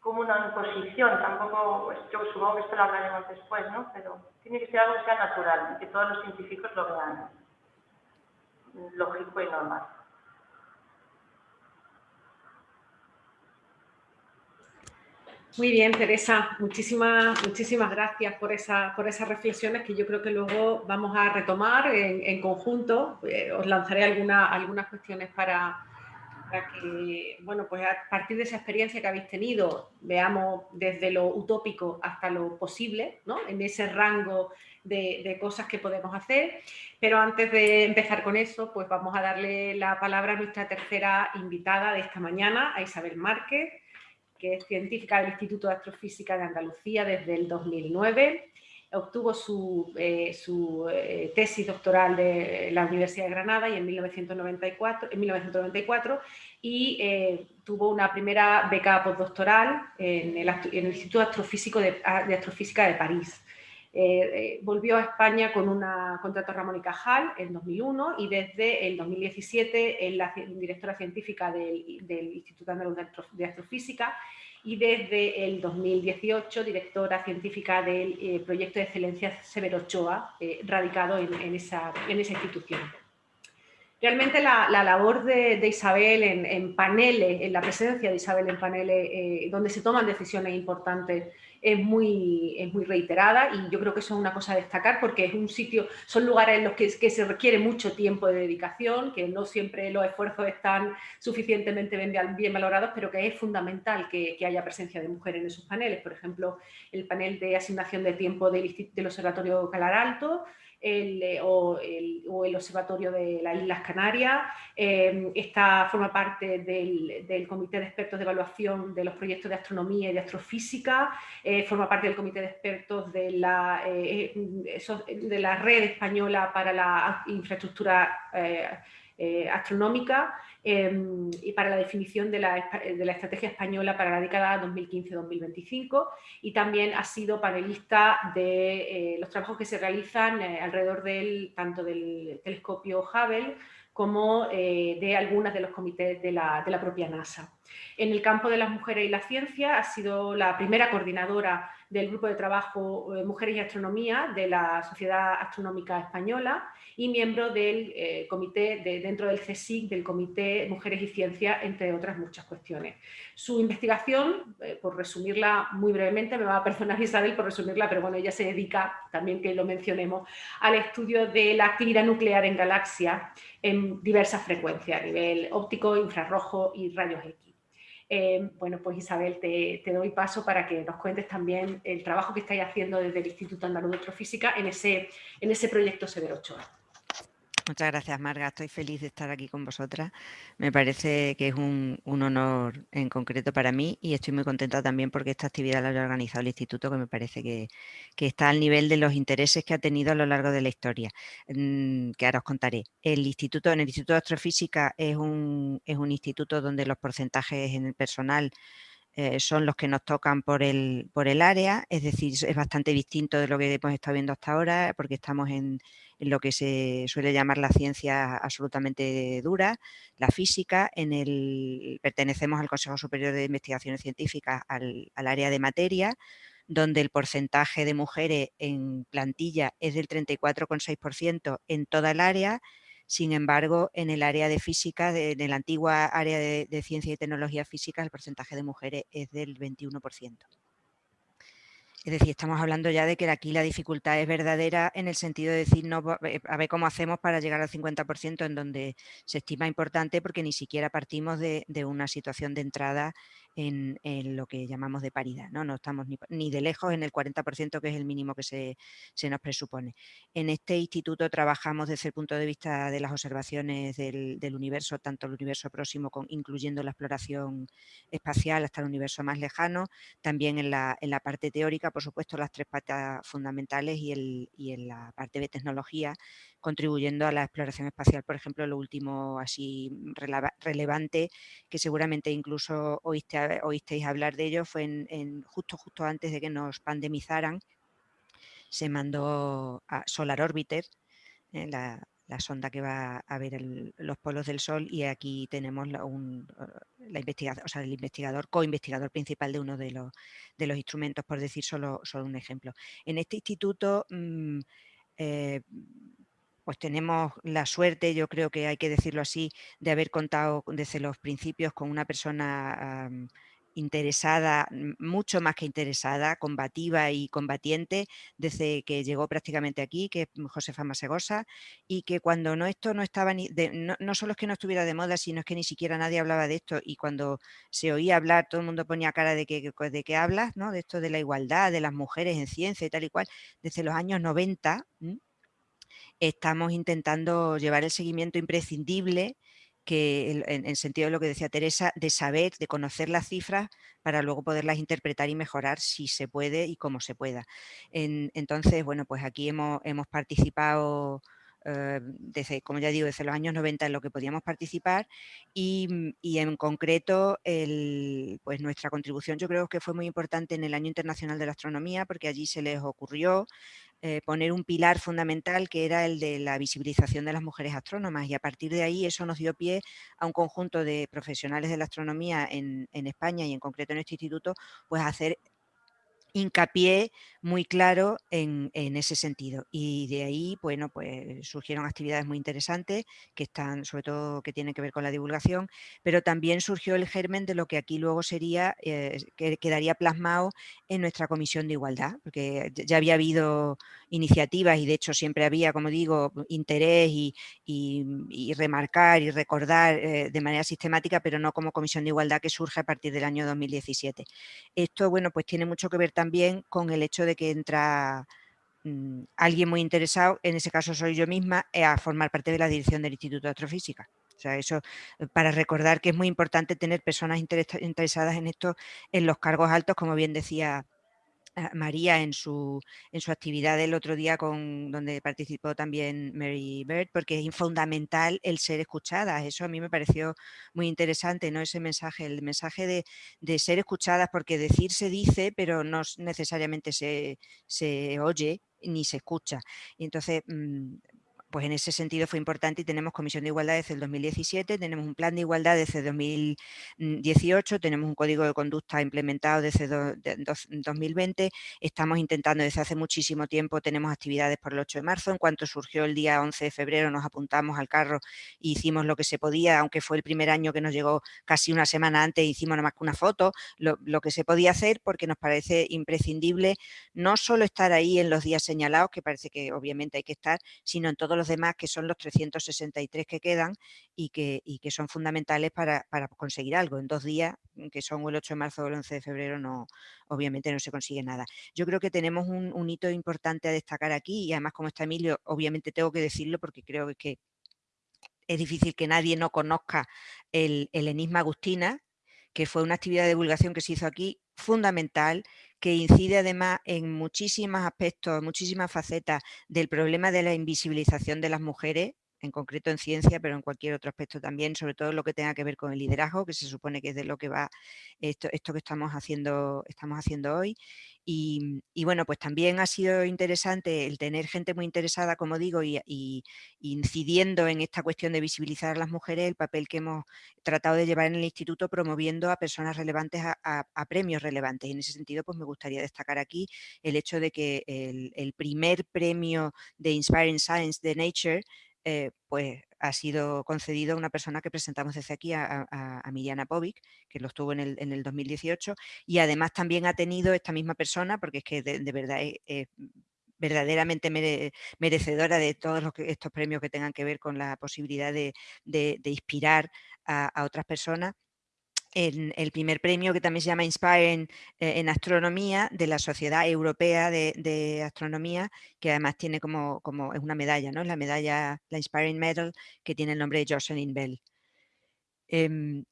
S4: como una imposición, tampoco, pues, yo supongo que esto lo hablaremos después, ¿no? Pero tiene que ser algo que sea natural y que todos los científicos lo vean lógico y normal.
S2: Muy bien, Teresa, muchísimas, muchísimas gracias por, esa, por esas reflexiones que yo creo que luego vamos a retomar en, conjunto. Eh, os lanzaré alguna, algunas cuestiones para, para que, bueno, pues a partir de esa experiencia que habéis tenido, veamos desde lo utópico hasta lo posible, ¿no? En ese rango de, cosas que podemos hacer. Pero antes de empezar con eso, pues vamos a darle la palabra a nuestra tercera invitada de esta mañana, a Isabel Márquez, que es científica del Instituto de Astrofísica de Andalucía desde el 2009 obtuvo su, eh, eh, tesis doctoral de la Universidad de Granada y en 1994, en 1994 y eh, tuvo una primera beca postdoctoral en el, Instituto Astrofísico de, Astrofísica de París. Volvió a España con un contrato Ramón y Cajal en 2001 y desde el 2017 es la directora científica del, del Instituto Andaluz de Astrofísica y desde el 2018 directora científica del eh, proyecto de excelencia Severo Ochoa, eh, radicado en, esa, en, esa, institución. Realmente la, labor de, Isabel en, paneles, en la presencia de Isabel en paneles eh, donde se toman decisiones importantes es muy, es muy reiterada y yo creo que eso es una cosa a destacar porque es un sitio, son lugares en los que, se requiere mucho tiempo de dedicación, que no siempre los esfuerzos están suficientemente bien, valorados, pero que es fundamental que, que, haya presencia de mujeres en esos paneles. Por ejemplo, el panel de asignación de tiempo del, del Observatorio Calar Alto, eh, o, el, Observatorio de las Islas Canarias, eh, forma parte del, Comité de Expertos de Evaluación de los Proyectos de Astronomía y de Astrofísica, eh, forma parte del Comité de Expertos de la, eh, de la Red Española para la Infraestructura Astronómica, Em, y para la definición de la, de la, estrategia española para la década 2015-2025 y también ha sido panelista de eh, los trabajos que se realizan eh, alrededor del, tanto del telescopio Hubble como eh, de algunas de los comités de la, de la, propia NASA. En el campo de las mujeres y la ciencia ha sido la primera coordinadora del grupo de trabajo Mujeres y Astronomía de la Sociedad Astronómica Española y miembro del eh, comité, de, dentro del CSIC, del Comité Mujeres y Ciencia, entre otras muchas cuestiones. Su investigación, eh, por resumirla muy brevemente, me va a perdonar Isabel por resumirla, pero bueno, ella se dedica, también que lo mencionemos, al estudio de la actividad nuclear en galaxias en diversas frecuencias, a nivel óptico, infrarrojo y rayos X. Eh, bueno, pues Isabel, te, doy paso para que nos cuentes también el trabajo que estáis haciendo desde el Instituto Andaluz de Astrofísica en ese, en ese proyecto Severo Ochoa.
S5: Muchas gracias, Marga. Estoy feliz de estar aquí con vosotras. Me parece que es un, honor en concreto para mí y estoy muy contenta también porque esta actividad la ha organizado el Instituto, que me parece que, está al nivel de los intereses que ha tenido a lo largo de la historia, mm, que ahora os contaré. El Instituto, en el Instituto de Astrofísica es un, es un instituto donde los porcentajes en el personal eh, son los que nos tocan por el, por el área, es decir, es bastante distinto de lo que hemos estado viendo hasta ahora, porque estamos en, lo que se suele llamar la ciencia absolutamente dura, la física, en el, pertenecemos al Consejo Superior de Investigaciones Científicas, al, al área de materia, donde el porcentaje de mujeres en plantilla es del 34,6% en toda el área, sin embargo, en el área de física, en la antigua área de, ciencia y tecnología física, el porcentaje de mujeres es del 21%. Es decir, estamos hablando ya de que aquí la dificultad es verdadera en el sentido de decir, no, eh, a ver cómo hacemos para llegar al 50% en donde se estima importante porque ni siquiera partimos de, una situación de entrada en, lo que llamamos de paridad. No, no estamos ni, de lejos en el 40% que es el mínimo que se, nos presupone. En este instituto trabajamos desde el punto de vista de las observaciones del, universo, tanto el universo próximo, con, incluyendo la exploración espacial hasta el universo más lejano, también en la, en la parte teórica, por supuesto, las tres patas fundamentales y, el, en la parte de tecnología, contribuyendo a la exploración espacial. Por ejemplo, lo último así relevante, que seguramente incluso oíste, oísteis hablar de ello, fue en, justo, justo antes de que nos pandemizaran, se mandó a Solar Orbiter, eh, la, la sonda que va a ver los polos del Sol y aquí tenemos la, un, eh, la investigación, o sea, el investigador, co-investigador principal de uno de los, de los instrumentos, por decir solo, solo un ejemplo. En este instituto mm, eh, pues tenemos la suerte, yo creo que hay que decirlo así, de haber contado desde los principios con una persona interesada, mucho más que interesada, combativa y combatiente desde que llegó prácticamente aquí, que es Josefa Masegosa, y que cuando no esto no estaba ni no, solo es que no estuviera de moda, sino es que ni siquiera nadie hablaba de esto y cuando se oía hablar todo el mundo ponía cara de que de qué hablas, ¿no? De esto de la igualdad, de las mujeres en ciencia y tal y cual, desde los años 90 estamos intentando llevar el seguimiento imprescindible que en el sentido de lo que decía Teresa, de saber, de conocer las cifras para luego poderlas interpretar y mejorar si se puede y como se pueda. entonces, bueno, pues aquí hemos, hemos participado eh, desde, como ya digo, desde los años 90 en lo que podíamos participar y, y, en concreto el, pues nuestra contribución yo creo que fue muy importante en el Año Internacional de la Astronomía porque allí se les ocurrió eh, poner un pilar fundamental que era el de la visibilización de las mujeres astrónomas y a partir de ahí eso nos dio pie a un conjunto de profesionales de la astronomía en, en España y en concreto en este instituto, pues hacer hincapié muy claro en, ese sentido. Y de ahí, bueno, pues surgieron actividades muy interesantes que están, sobre todo, que tienen que ver con la divulgación, pero también surgió el germen de lo que aquí luego sería, eh, que quedaría plasmado en nuestra comisión de igualdad, porque ya había habido iniciativas y de hecho siempre había, como digo, interés y, remarcar y recordar eh, de manera sistemática, pero no como comisión de igualdad que surge a partir del año 2017. Esto, bueno, pues tiene mucho que ver también también con el hecho de que entra mm, alguien muy interesado, en ese caso soy yo misma, eh, a formar parte de la dirección del Instituto de Astrofísica. O sea, eso eh, para recordar que es muy importante tener personas interesadas en esto en los cargos altos, como bien decía María en su, en su actividad del otro día con donde participó también Mary Bird, porque es fundamental el ser escuchadas. Eso a mí me pareció muy interesante, ¿no? Ese mensaje, el mensaje de, de ser escuchadas, porque decir se dice, pero no necesariamente se, se oye ni se escucha. Y entonces, mm, pues en ese sentido fue importante y tenemos Comisión de Igualdad desde el 2017, tenemos un plan de igualdad desde 2018, tenemos un código de conducta implementado desde 2020, estamos intentando desde hace muchísimo tiempo, tenemos actividades por el 8 de marzo, en cuanto surgió el día 11 de febrero nos apuntamos al carro e hicimos lo que se podía, aunque fue el primer año que nos llegó casi una semana antes, hicimos nada más que una foto, lo, lo que se podía hacer porque nos parece imprescindible no solo estar ahí en los días señalados, que parece que obviamente hay que estar, sino en todos los demás, que son los 363 que quedan y que, que son fundamentales para, conseguir algo. En dos días, mm, que son el 8 de marzo o el 11 de febrero, no, obviamente no se consigue nada. Yo creo que tenemos un, hito importante a destacar aquí y además como está Emilio, obviamente tengo que decirlo porque creo que es difícil que nadie no conozca el, el Enigma Agustina, que fue una actividad de divulgación que se hizo aquí fundamental, que incide además en muchísimos aspectos, muchísimas facetas del problema de la invisibilización de las mujeres, en concreto en ciencia, pero en cualquier otro aspecto también, sobre todo lo que tenga que ver con el liderazgo, que se supone que es de lo que va esto, esto que estamos haciendo, estamos haciendo hoy. Y, bueno, pues también ha sido interesante el tener gente muy interesada, como digo, y, incidiendo en esta cuestión de visibilizar a las mujeres, el papel que hemos tratado de llevar en el instituto promoviendo a personas relevantes a, premios relevantes. Y en ese sentido, pues me gustaría destacar aquí el hecho de que el, el primer premio de Inspiring Science de Nature eh, pues ha sido concedido a una persona que presentamos desde aquí, a, a, Miriana Povic, que lo estuvo en el, en el, 2018, y además también ha tenido esta misma persona, porque es que de, verdad es, verdaderamente merecedora de todos los estos premios que tengan que ver con la posibilidad de, de inspirar a, otras personas, en el primer premio que también se llama Inspire eh, en, astronomía de la Sociedad Europea de, Astronomía, que además tiene como, como, es una medalla, ¿no? La medalla, la Inspiring Medal, que tiene el nombre de Jocelyn Bell. Em,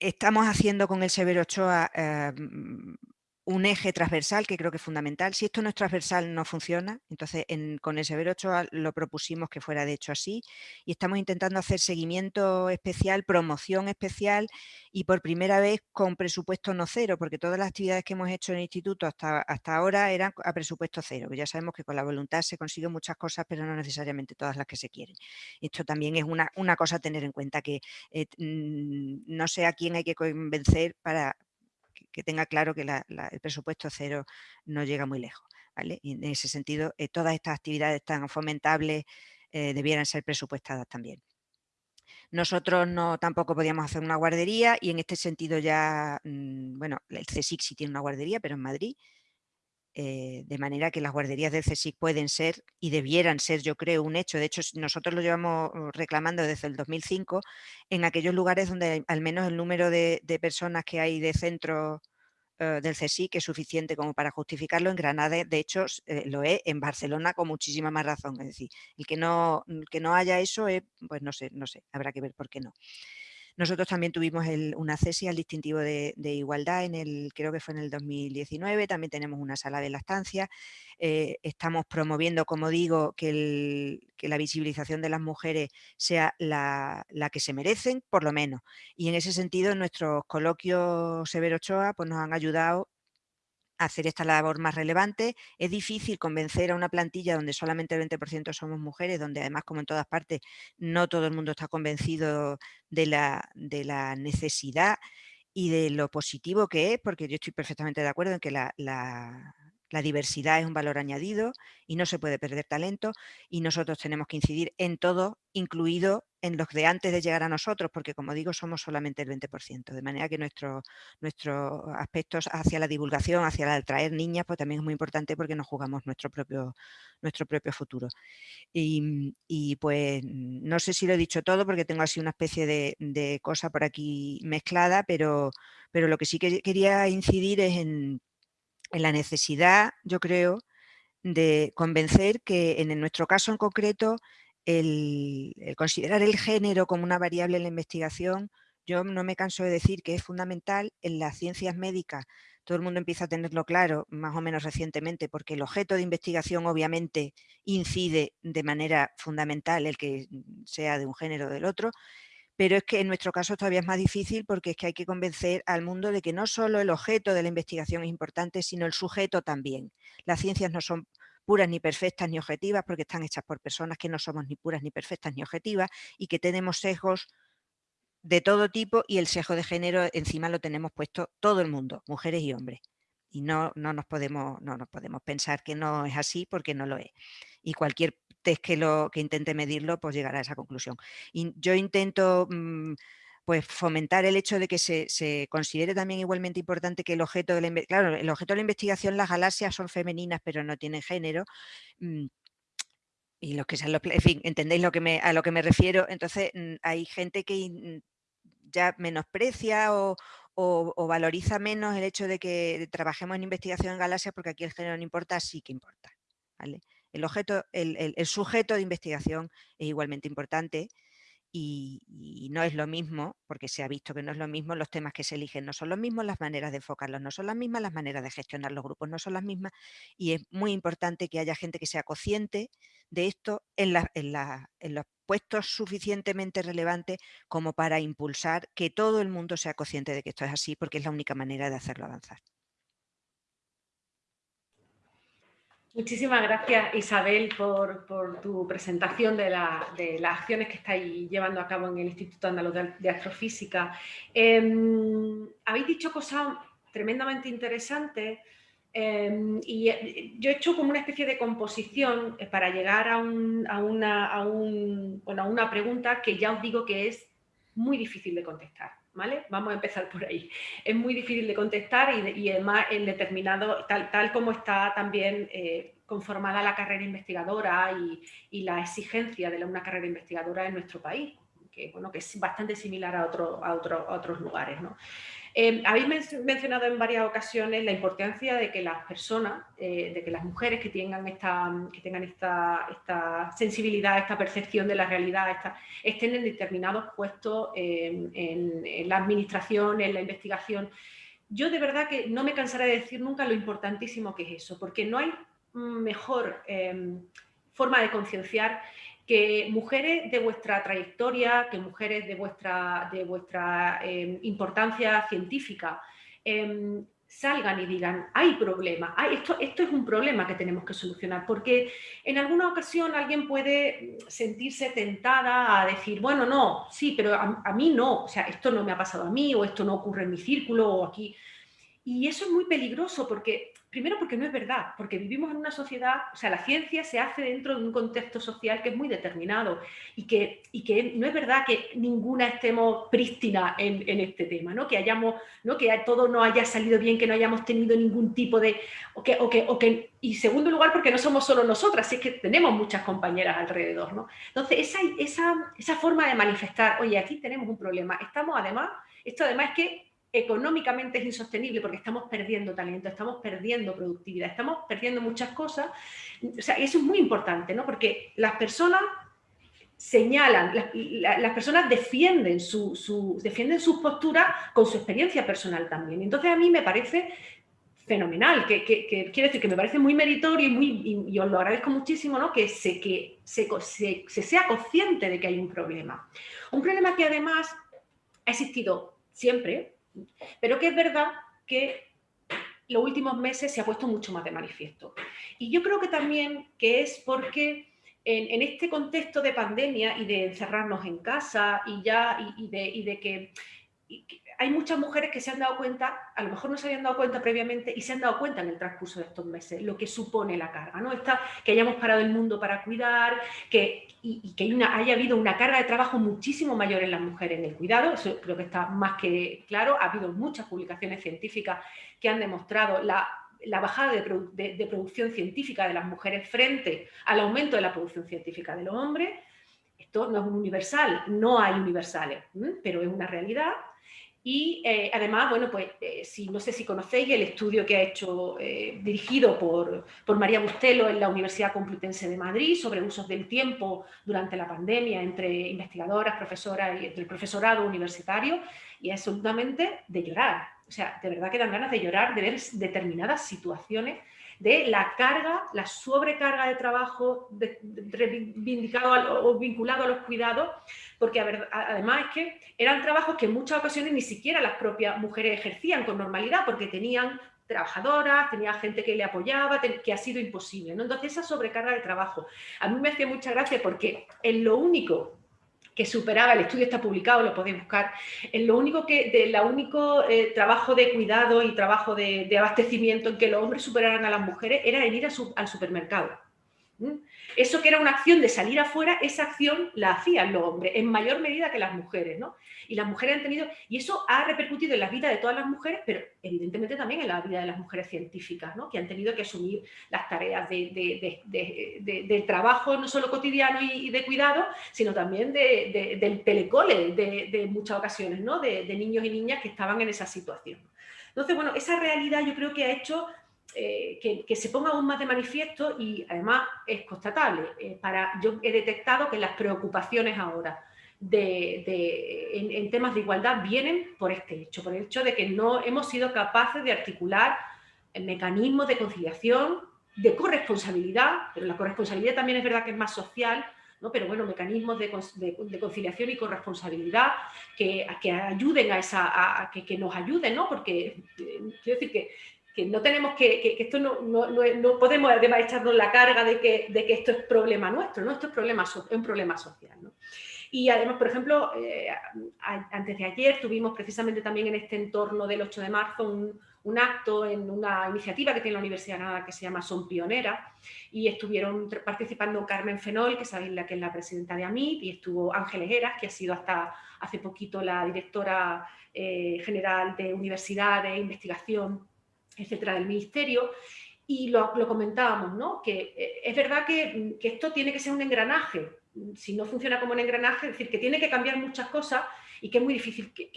S5: estamos haciendo con el Severo Ochoa em, un eje transversal que creo que es fundamental. Si esto no es transversal no funciona, entonces con el Severo 8 lo propusimos que fuera de hecho así y estamos intentando hacer seguimiento especial, promoción especial y por primera vez con presupuesto no cero, porque todas las actividades que hemos hecho en el instituto hasta, hasta ahora eran a presupuesto cero, ya sabemos que con la voluntad se consiguen muchas cosas, pero no necesariamente todas las que se quieren. Esto también es una, una cosa a tener en cuenta, que eh, mm, no sé a quién hay que convencer para, que tenga claro que el presupuesto cero no llega muy lejos. Y en ese sentido, eh, todas estas actividades tan fomentables eh, debieran ser presupuestadas también. Nosotros no tampoco podíamos hacer una guardería y en este sentido ya, mm, bueno, el CSIC sí tiene una guardería, pero en Madrid, eh, de manera que las guarderías del CSIC pueden ser y debieran ser, yo creo, un hecho. De hecho, nosotros lo llevamos uh, reclamando desde el 2005 en aquellos lugares donde al menos el número de, personas que hay de centros eh, del CSIC es suficiente como para justificarlo. En Granada, de hecho, eh, lo es, en Barcelona con muchísima más razón. Es decir, el que no, que no haya eso, pues no sé, no sé, habrá que ver por qué no. Nosotros también tuvimos una cesia al distintivo de, igualdad, en el, creo que fue en el 2019, también tenemos una sala de lactancia, eh, estamos promoviendo, como digo, que, la visibilización de las mujeres sea la, que se merecen, por lo menos. Y en ese sentido, nuestros coloquios Severo Ochoa pues, nos han ayudado hacer esta labor más relevante. Es difícil convencer a una plantilla donde solamente el 20% somos mujeres, donde además, como en todas partes, no todo el mundo está convencido de la, de la necesidad y de lo positivo que es, porque yo estoy perfectamente de acuerdo en que la, la diversidad es un valor añadido y no se puede perder talento y nosotros tenemos que incidir en todo, incluido en los de antes de llegar a nosotros, porque como digo, somos solamente el 20%, de manera que nuestros nuestros aspectos hacia la divulgación, hacia el atraer niñas, pues también es muy importante porque nos jugamos nuestro propio, nuestro propio futuro. Y, pues no sé si lo he dicho todo porque tengo así una especie de, de cosa por aquí mezclada, pero, pero lo que sí que quería incidir es en en la necesidad, yo creo, de convencer que en nuestro caso en concreto, el, considerar el género como una variable en la investigación, yo no me canso de decir que es fundamental en las ciencias médicas. Todo el mundo empieza a tenerlo claro, más o menos recientemente, porque el objeto de investigación obviamente incide de manera fundamental el que sea de un género o del otro, pero es que en nuestro caso todavía es más difícil porque es que hay que convencer al mundo de que no solo el objeto de la investigación es importante, sino el sujeto también. Las ciencias no son puras ni perfectas ni objetivas porque están hechas por personas que no somos ni puras ni perfectas ni objetivas y que tenemos sesgos de todo tipo y el sesgo de género encima lo tenemos puesto todo el mundo, mujeres y hombres. Y no, no, nos podemos, no nos podemos pensar que no es así porque no lo es. Y cualquier que, lo, que intente medirlo, pues llegará a esa conclusión. Y yo intento mm, pues fomentar el hecho de que se, considere también igualmente importante que el objeto de la claro, el objeto de la investigación, las galaxias son femeninas, pero no tienen género. Mm, y los que sean los, en fin, entendéis lo que me, a lo que me refiero. Entonces, mm, hay gente que ya menosprecia o, o, valoriza menos el hecho de que trabajemos en investigación en galaxias porque aquí el género no importa, sí que importa. ¿vale? El, objeto, el, sujeto de investigación es igualmente importante y, no es lo mismo, porque se ha visto que no es lo mismo, los temas que se eligen no son los mismos, las maneras de enfocarlos no son las mismas, las maneras de gestionar los grupos no son las mismas y es muy importante que haya gente que sea consciente de esto en, en los puestos suficientemente relevantes como para impulsar que todo el mundo sea consciente de que esto es así, porque es la única manera de hacerlo avanzar.
S2: Muchísimas gracias Isabel por, tu presentación de, las acciones que estáis llevando a cabo en el Instituto Andaluz de Astrofísica. Em, habéis dicho cosas tremendamente interesantes em, y eh, yo he hecho como una especie de composición eh, para llegar a, una, a una pregunta que ya os digo que es muy difícil de contestar. Vamos a empezar por ahí. Es muy difícil de contestar y, además en determinado, tal, tal como está también eh, conformada la carrera investigadora y, la exigencia de una carrera investigadora en nuestro país, que, bueno, que es bastante similar a, otro, a, a otros lugares. ¿no? Eh, habéis mencionado en varias ocasiones la importancia de que las personas, eh, de que las mujeres que tengan esta, que tengan esta, sensibilidad, esta percepción de la realidad, estén en determinados puestos en, la administración, en la investigación. Yo de verdad que no me cansaré de decir nunca lo importantísimo que es eso, porque no hay mejor em, forma de concienciar que mujeres de vuestra trayectoria, que mujeres de vuestra, de vuestra em, importancia científica, em, salgan y digan, hay problema, esto, esto es un problema que tenemos que solucionar, porque en alguna ocasión alguien puede sentirse tentada a decir, bueno, no, sí, pero a, a mí no, o sea, esto no me ha pasado a mí, o esto no ocurre en mi círculo, o aquí. Y eso es muy peligroso porque Primero porque no es verdad, porque vivimos en una sociedad, o sea, la ciencia se hace dentro de un contexto social que es muy determinado y que, y que no es verdad que ninguna estemos prístina en, en, este tema, ¿no? que hayamos, ¿no? que todo no haya salido bien, que no hayamos tenido ningún tipo de... O que, o que, o que, y segundo lugar porque no somos solo nosotras, es que tenemos muchas compañeras alrededor. ¿no? Entonces, esa, esa, esa forma de manifestar, oye, aquí tenemos un problema, estamos además, esto además es que económicamente es insostenible porque estamos perdiendo talento, estamos perdiendo productividad, estamos perdiendo muchas cosas. O sea, eso es muy importante, ¿no? Porque las personas señalan, las, personas defienden, su, defienden sus posturas con su experiencia personal también. Entonces a mí me parece fenomenal, que, que, quiere decir que me parece muy meritorio y, muy, y, os lo agradezco muchísimo, ¿no? que, se, que se, se sea consciente de que hay un problema. Un problema que además ha existido siempre, pero que es verdad que los últimos meses se ha puesto mucho más de manifiesto. Y yo creo que también que es porque en, este contexto de pandemia y de encerrarnos en casa y ya y, de, que hay muchas mujeres que se han dado cuenta, a lo mejor no se habían dado cuenta previamente y se han dado cuenta en el transcurso de estos meses, lo que supone la carga, ¿no? Que hayamos parado el mundo para cuidar, que, y, que haya habido una carga de trabajo muchísimo mayor en las mujeres en el cuidado, eso creo que está más que claro, ha habido muchas publicaciones científicas que han demostrado la, bajada de, producción científica de las mujeres frente al aumento de la producción científica de los hombres, esto no es un universal, no hay universales, pero es una realidad y eh, además, bueno, pues eh, si, no sé si conocéis el estudio que ha hecho, eh, dirigido por, por, María Bustelo en la Universidad Complutense de Madrid sobre usos del tiempo durante la pandemia entre investigadoras, profesoras y entre el profesorado universitario, y es absolutamente de llorar. O sea, de verdad que dan ganas de llorar de ver determinadas situaciones de la carga, la sobrecarga de trabajo reivindicado o vinculado a los cuidados, porque además es que eran trabajos que en muchas ocasiones ni siquiera las propias mujeres ejercían con normalidad, porque tenían trabajadoras, tenía gente que le apoyaba, que ha sido imposible. ¿no? Entonces esa sobrecarga de trabajo, a mí me hacía mucha gracia porque en lo único que superaba, el estudio está publicado, lo podéis buscar, en lo único que, de la único eh, trabajo de cuidado y trabajo de, abastecimiento en que los hombres superaran a las mujeres era en ir al supermercado. Eso que era una acción de salir afuera, esa acción la hacían los hombres, en mayor medida que las mujeres, ¿no? Y las mujeres han tenido, y eso ha repercutido en la vida de todas las mujeres, pero evidentemente también en la vida de las mujeres científicas, ¿no? Que han tenido que asumir las tareas de, trabajo no solo cotidiano y, de cuidado, sino también del telecole de, muchas ocasiones, ¿no? De, niños y niñas que estaban en esa situación. Entonces, bueno, esa realidad yo creo que ha hecho eh, que, se ponga aún más de manifiesto y además es constatable. Eh, para, yo he detectado que las preocupaciones ahora de, en, temas de igualdad vienen por este hecho, por el hecho de que no hemos sido capaces de articular mecanismos de conciliación, de corresponsabilidad, pero la corresponsabilidad también es verdad que es más social, ¿no? pero bueno, mecanismos de, conciliación y corresponsabilidad que, que ayuden a esa, que, que, nos ayuden, ¿no? porque eh, quiero decir que que no tenemos que, que, esto no, no, no, podemos además echarnos la carga de que, de que esto es problema nuestro, ¿no? Esto es, problema, es un problema social, ¿no? Y además, por ejemplo, eh, antes de ayer tuvimos precisamente también en este entorno del 8 de marzo un, acto en una iniciativa que tiene la Universidad de Granada que se llama Son Pionera y estuvieron participando Carmen Fenol, que sabéis la que es la presidenta de AMIT, y estuvo Ángeles Heras, que ha sido hasta hace poquito la directora eh, general de Universidad de Investigación etcétera, del ministerio, y lo, comentábamos, ¿no? que eh, es verdad que, esto tiene que ser un engranaje, si no funciona como un engranaje, es decir, que tiene que cambiar muchas cosas y que es muy difícil, que,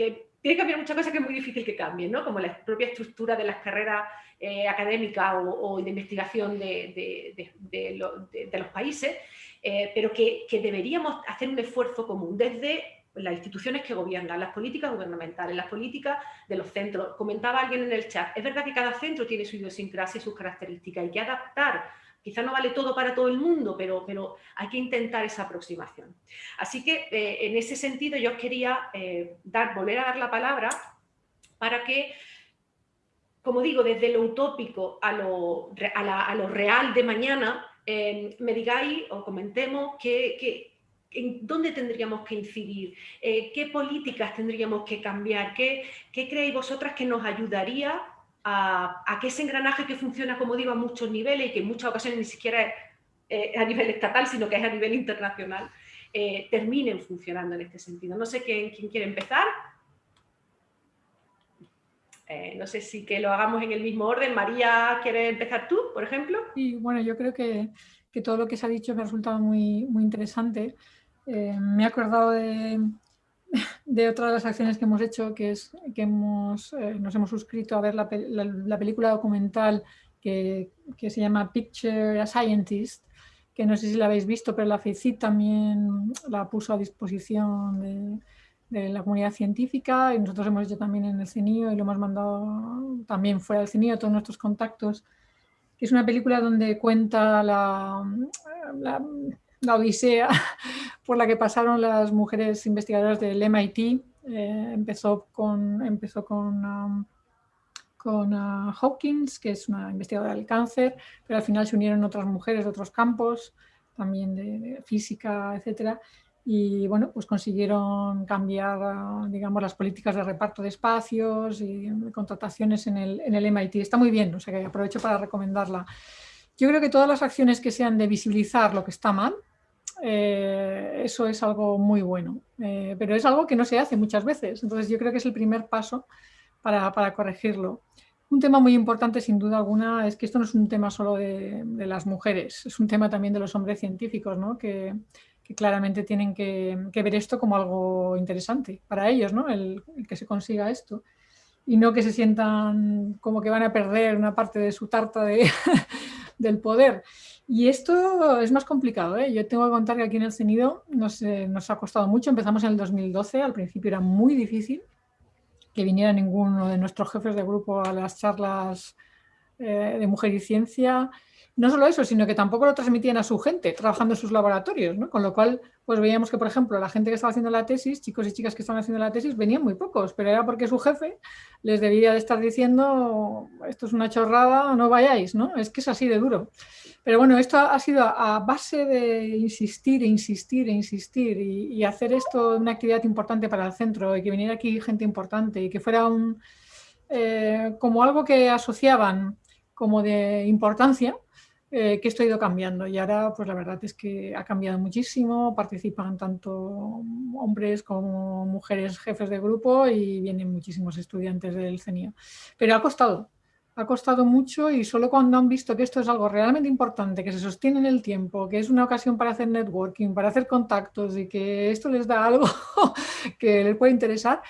S2: tiene que cambiar muchas cosas que es muy difícil que cambien, ¿no? como la propia estructura de las carreras eh, académicas o, de investigación de, los países, eh, pero que, que deberíamos hacer un esfuerzo común desde las instituciones que gobiernan, las políticas gubernamentales, las políticas de los centros. Comentaba alguien en el chat, es verdad que cada centro tiene su idiosincrasia y sus características, hay que adaptar. Quizá no vale todo para todo el mundo, pero, pero hay que intentar esa aproximación. Así que eh, en ese sentido yo quería eh, dar, volver a dar la palabra para que, como digo, desde lo utópico a lo, a lo real de mañana, eh, me digáis o comentemos qué, en dónde tendríamos que incidir, eh, qué políticas tendríamos que cambiar, qué, creéis vosotras que nos ayudaría a, a, que ese engranaje que funciona, como digo, a muchos niveles y que en muchas ocasiones ni siquiera es eh, a nivel estatal, sino que es a nivel internacional, eh, terminen funcionando en este sentido. No sé quién, quién quiere empezar. Eh, no sé si que lo hagamos en el mismo orden. María, ¿quieres empezar tú, por ejemplo?
S3: Sí, bueno, yo creo que, que todo lo que se ha dicho me ha resultado muy, muy interesante. Me he acordado de, de otra de las acciones que hemos hecho, que es que hemos, eh, nos hemos suscrito a ver la, la, película documental que, que, se llama Picture a Scientist, que no sé si la habéis visto, pero la FECIT también la puso a disposición de, de, la comunidad científica y nosotros hemos hecho también en el CENIO y lo hemos mandado también fuera del CENIO, todos nuestros contactos. Es una película donde cuenta la, la la odisea por la que pasaron las mujeres investigadoras del MIT. Eh, empezó con, empezó con, um, con uh, que es una investigadora del cáncer, pero al final se unieron otras mujeres de otros campos, también de, física, etcétera, y bueno, pues consiguieron cambiar, uh, digamos, las políticas de reparto de espacios y de contrataciones en el, en el MIT. Está muy bien, o sea que aprovecho para recomendarla. Yo creo que todas las acciones que sean de visibilizar lo que está mal, eh, eso es algo muy bueno, eh, pero es algo que no se hace muchas veces, entonces yo creo que es el primer paso para, para, corregirlo. Un tema muy importante sin duda alguna es que esto no es un tema solo de, de las mujeres, es un tema también de los hombres científicos, ¿no? que, que, claramente tienen que, que, ver esto como algo interesante para ellos, ¿no? el, el que se consiga esto y no que se sientan como que van a perder una parte de su tarta de, del poder. Y esto es más complicado. ¿eh? Yo tengo que contar que aquí en el CENIDO nos, eh, ha costado mucho. Empezamos en el 2012, al principio era muy difícil que viniera ninguno de nuestros jefes de grupo a las charlas eh, de Mujer y Ciencia. No solo eso, sino que tampoco lo transmitían a su gente trabajando en sus laboratorios, ¿no? con lo cual pues veíamos que, por ejemplo, la gente que estaba haciendo la tesis, chicos y chicas que estaban haciendo la tesis, venían muy pocos, pero era porque su jefe les debía de estar diciendo esto es una chorrada, no vayáis, ¿no? Es que es así de duro. Pero bueno, esto ha sido a base de insistir e insistir e insistir y, hacer esto una actividad importante para el centro y que viniera aquí gente importante y que fuera un, eh, como algo que asociaban como de importancia, eh, que esto ha ido cambiando y ahora pues la verdad es que ha cambiado muchísimo, participan tanto hombres como mujeres jefes de grupo y vienen muchísimos estudiantes del CENIO. Pero ha costado, ha costado mucho y solo cuando han visto que esto es algo realmente importante, que se sostiene en el tiempo, que es una ocasión para hacer networking, para hacer contactos y que esto les da algo que les puede interesar,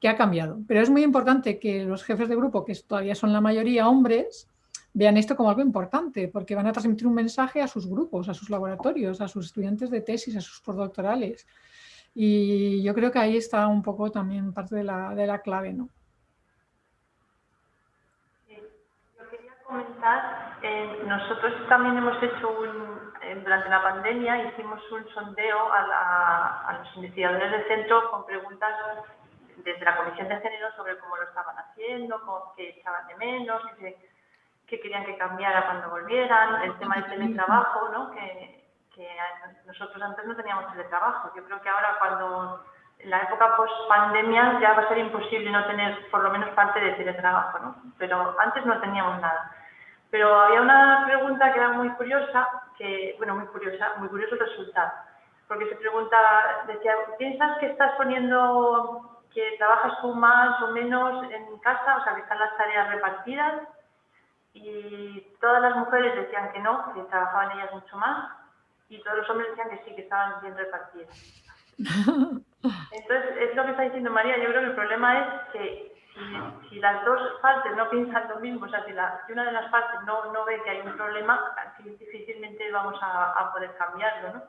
S3: que ha cambiado. Pero es muy importante que los jefes de grupo, que todavía son la mayoría hombres, vean esto como algo importante, porque van a transmitir un mensaje a sus grupos, a sus laboratorios, a sus estudiantes de tesis, a sus postdoctorales. Y yo creo que ahí está un poco también parte de la, de la clave, ¿no?
S4: Comentar, eh, nosotros también hemos hecho un, durante la pandemia hicimos un sondeo a, a, los investigadores del centro con preguntas desde la Comisión de Género sobre cómo lo estaban haciendo, cómo, qué echaban de menos, qué, qué, querían que cambiara cuando volvieran, el tema del teletrabajo, ¿no? que, que nosotros antes no teníamos teletrabajo. Yo creo que ahora cuando en la época post-pandemia ya va a ser imposible no tener por lo menos parte de teletrabajo, ¿no? Pero antes no teníamos nada. Pero había una pregunta que era muy curiosa, que, bueno, muy curiosa, muy curioso el resultado, porque se preguntaba, decía, ¿piensas que estás poniendo que trabajas tú más o menos en casa, o sea, que están las tareas repartidas? Y todas las mujeres decían que no, que trabajaban ellas mucho más, y todos los hombres decían que sí, que estaban bien repartidas. Entonces, es lo que está diciendo María, yo creo que el problema es que si, si, las dos partes no piensan lo mismo, o sea, si, la, si una de las partes no, no, ve que hay un problema, difícilmente vamos a, a poder cambiarlo, ¿no?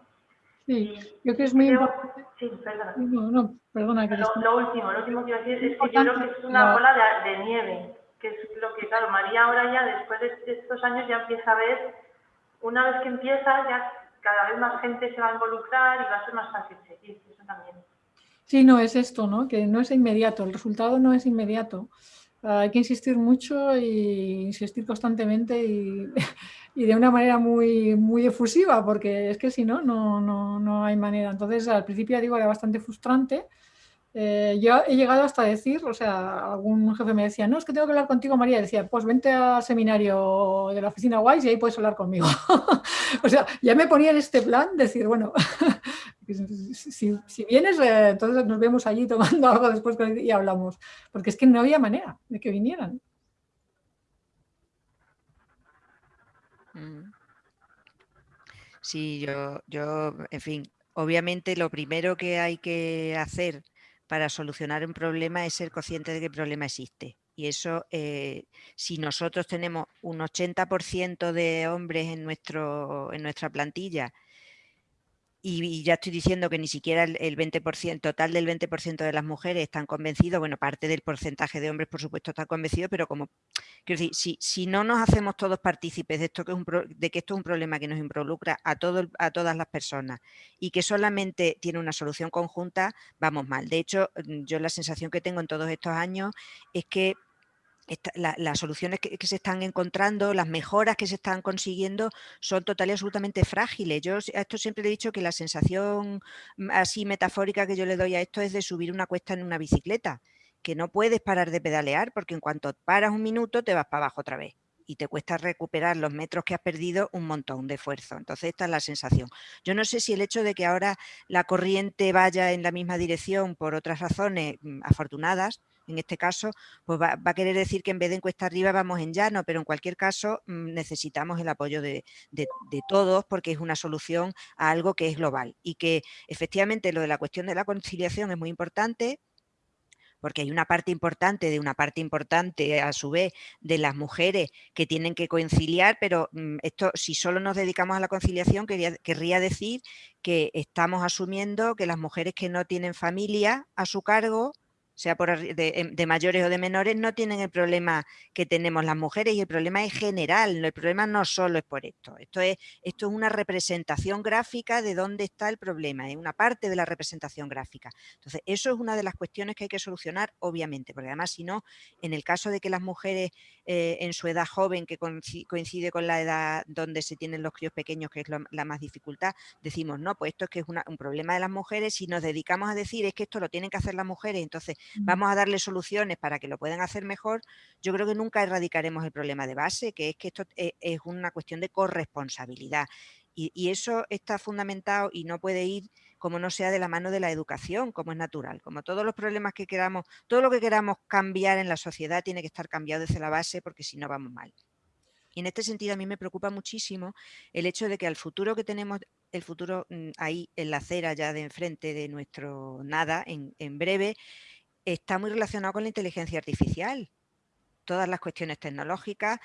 S3: Sí, yo creo que es muy
S4: creo,
S3: importante.
S4: Sí, perdona.
S3: No, no, perdona. Que
S4: lo, lo, último, lo último que iba a decir es que yo creo que es una bola de, de, nieve, que es lo que, claro, María ahora ya, después de estos años, ya empieza a ver, una vez que empieza, ya cada vez más gente se va a involucrar y va a ser más fácil seguir, eso también.
S3: Sí, no, es esto, ¿no? que no es inmediato, el resultado no es inmediato. Hay que insistir mucho y insistir constantemente y, y, de una manera muy, muy efusiva, porque es que si no, no, no, no hay manera. Entonces, al principio, digo, era bastante frustrante, Eh, yo he llegado hasta decir, o sea, algún jefe me decía, no, es que tengo que hablar contigo, María. Decía, pues vente al seminario de la oficina Wise y ahí puedes hablar conmigo. o sea, ya me ponía en este plan, decir, bueno, si, vienes, eh, entonces nos vemos allí tomando algo después y hablamos. Porque es que no había manera de que vinieran.
S5: Mm. Sí, yo, yo, en fin, obviamente lo primero que hay que hacer para solucionar un problema es ser consciente de que el problema existe. Y eso, eh, si nosotros tenemos un 80% de hombres en, nuestro, en nuestra plantilla y, ya estoy diciendo que ni siquiera el, 20%, total del 20% de las mujeres están convencidos, bueno, parte del porcentaje de hombres, por supuesto, está convencido, pero como, quiero decir, si, si no nos hacemos todos partícipes de, esto que es un de que esto es un problema que nos involucra a, todo, a todas las personas y que solamente tiene una solución conjunta, vamos mal. De hecho, mm, yo la sensación que tengo en todos estos años es que las soluciones que, se están encontrando, las mejoras que se están consiguiendo son total y absolutamente frágiles. Yo a esto siempre he dicho que la sensación así metafórica que yo le doy a esto es de subir una cuesta en una bicicleta, que no puedes parar de pedalear porque en cuanto paras un minuto te vas para abajo otra vez y te cuesta recuperar los metros que has perdido un montón de esfuerzo. Entonces esta es la sensación. Yo no sé si el hecho de que ahora la corriente vaya en la misma dirección por otras razones mm, afortunadas, en este caso, pues va, a querer decir que en vez de encuesta arriba vamos en llano, pero en cualquier caso mm, necesitamos el apoyo de, todos porque es una solución a algo que es global y que efectivamente lo de la cuestión de la conciliación es muy importante, porque hay una parte importante de una parte importante a su vez de las mujeres que tienen que conciliar, pero mm, esto si solo nos dedicamos a la conciliación querría decir que estamos asumiendo que las mujeres que no tienen familia a su cargo sea por em, de, mayores o de menores, no tienen el problema que tenemos las mujeres y el problema es general, el problema no solo es por esto, esto es, esto es una representación gráfica de dónde está el problema, es una parte de la representación gráfica. Entonces, eso es una de las cuestiones que hay que solucionar, obviamente, porque además si no, en el caso de que las mujeres eh, en su edad joven, que coincide con la edad donde se tienen los críos pequeños, que es la más dificultad, decimos, no, pues esto es que es un problema de las mujeres, si nos dedicamos a decir es que esto lo tienen que hacer las mujeres, entonces vamos a darle soluciones para que lo puedan hacer mejor, yo creo que nunca erradicaremos el problema de base, que es que esto e, es una cuestión de corresponsabilidad. Y, eso está fundamentado y no puede ir como no sea de la mano de la educación, como es natural. Como todos los problemas que queramos, todo lo que queramos cambiar en la sociedad tiene que estar cambiado desde la base porque si no vamos mal. Y en este sentido a mí me preocupa muchísimo el hecho de que al futuro que tenemos, el futuro mm, ahí en la acera ya de enfrente de nuestro nada, en, en breve, está muy relacionado con la inteligencia artificial. Todas las cuestiones tecnológicas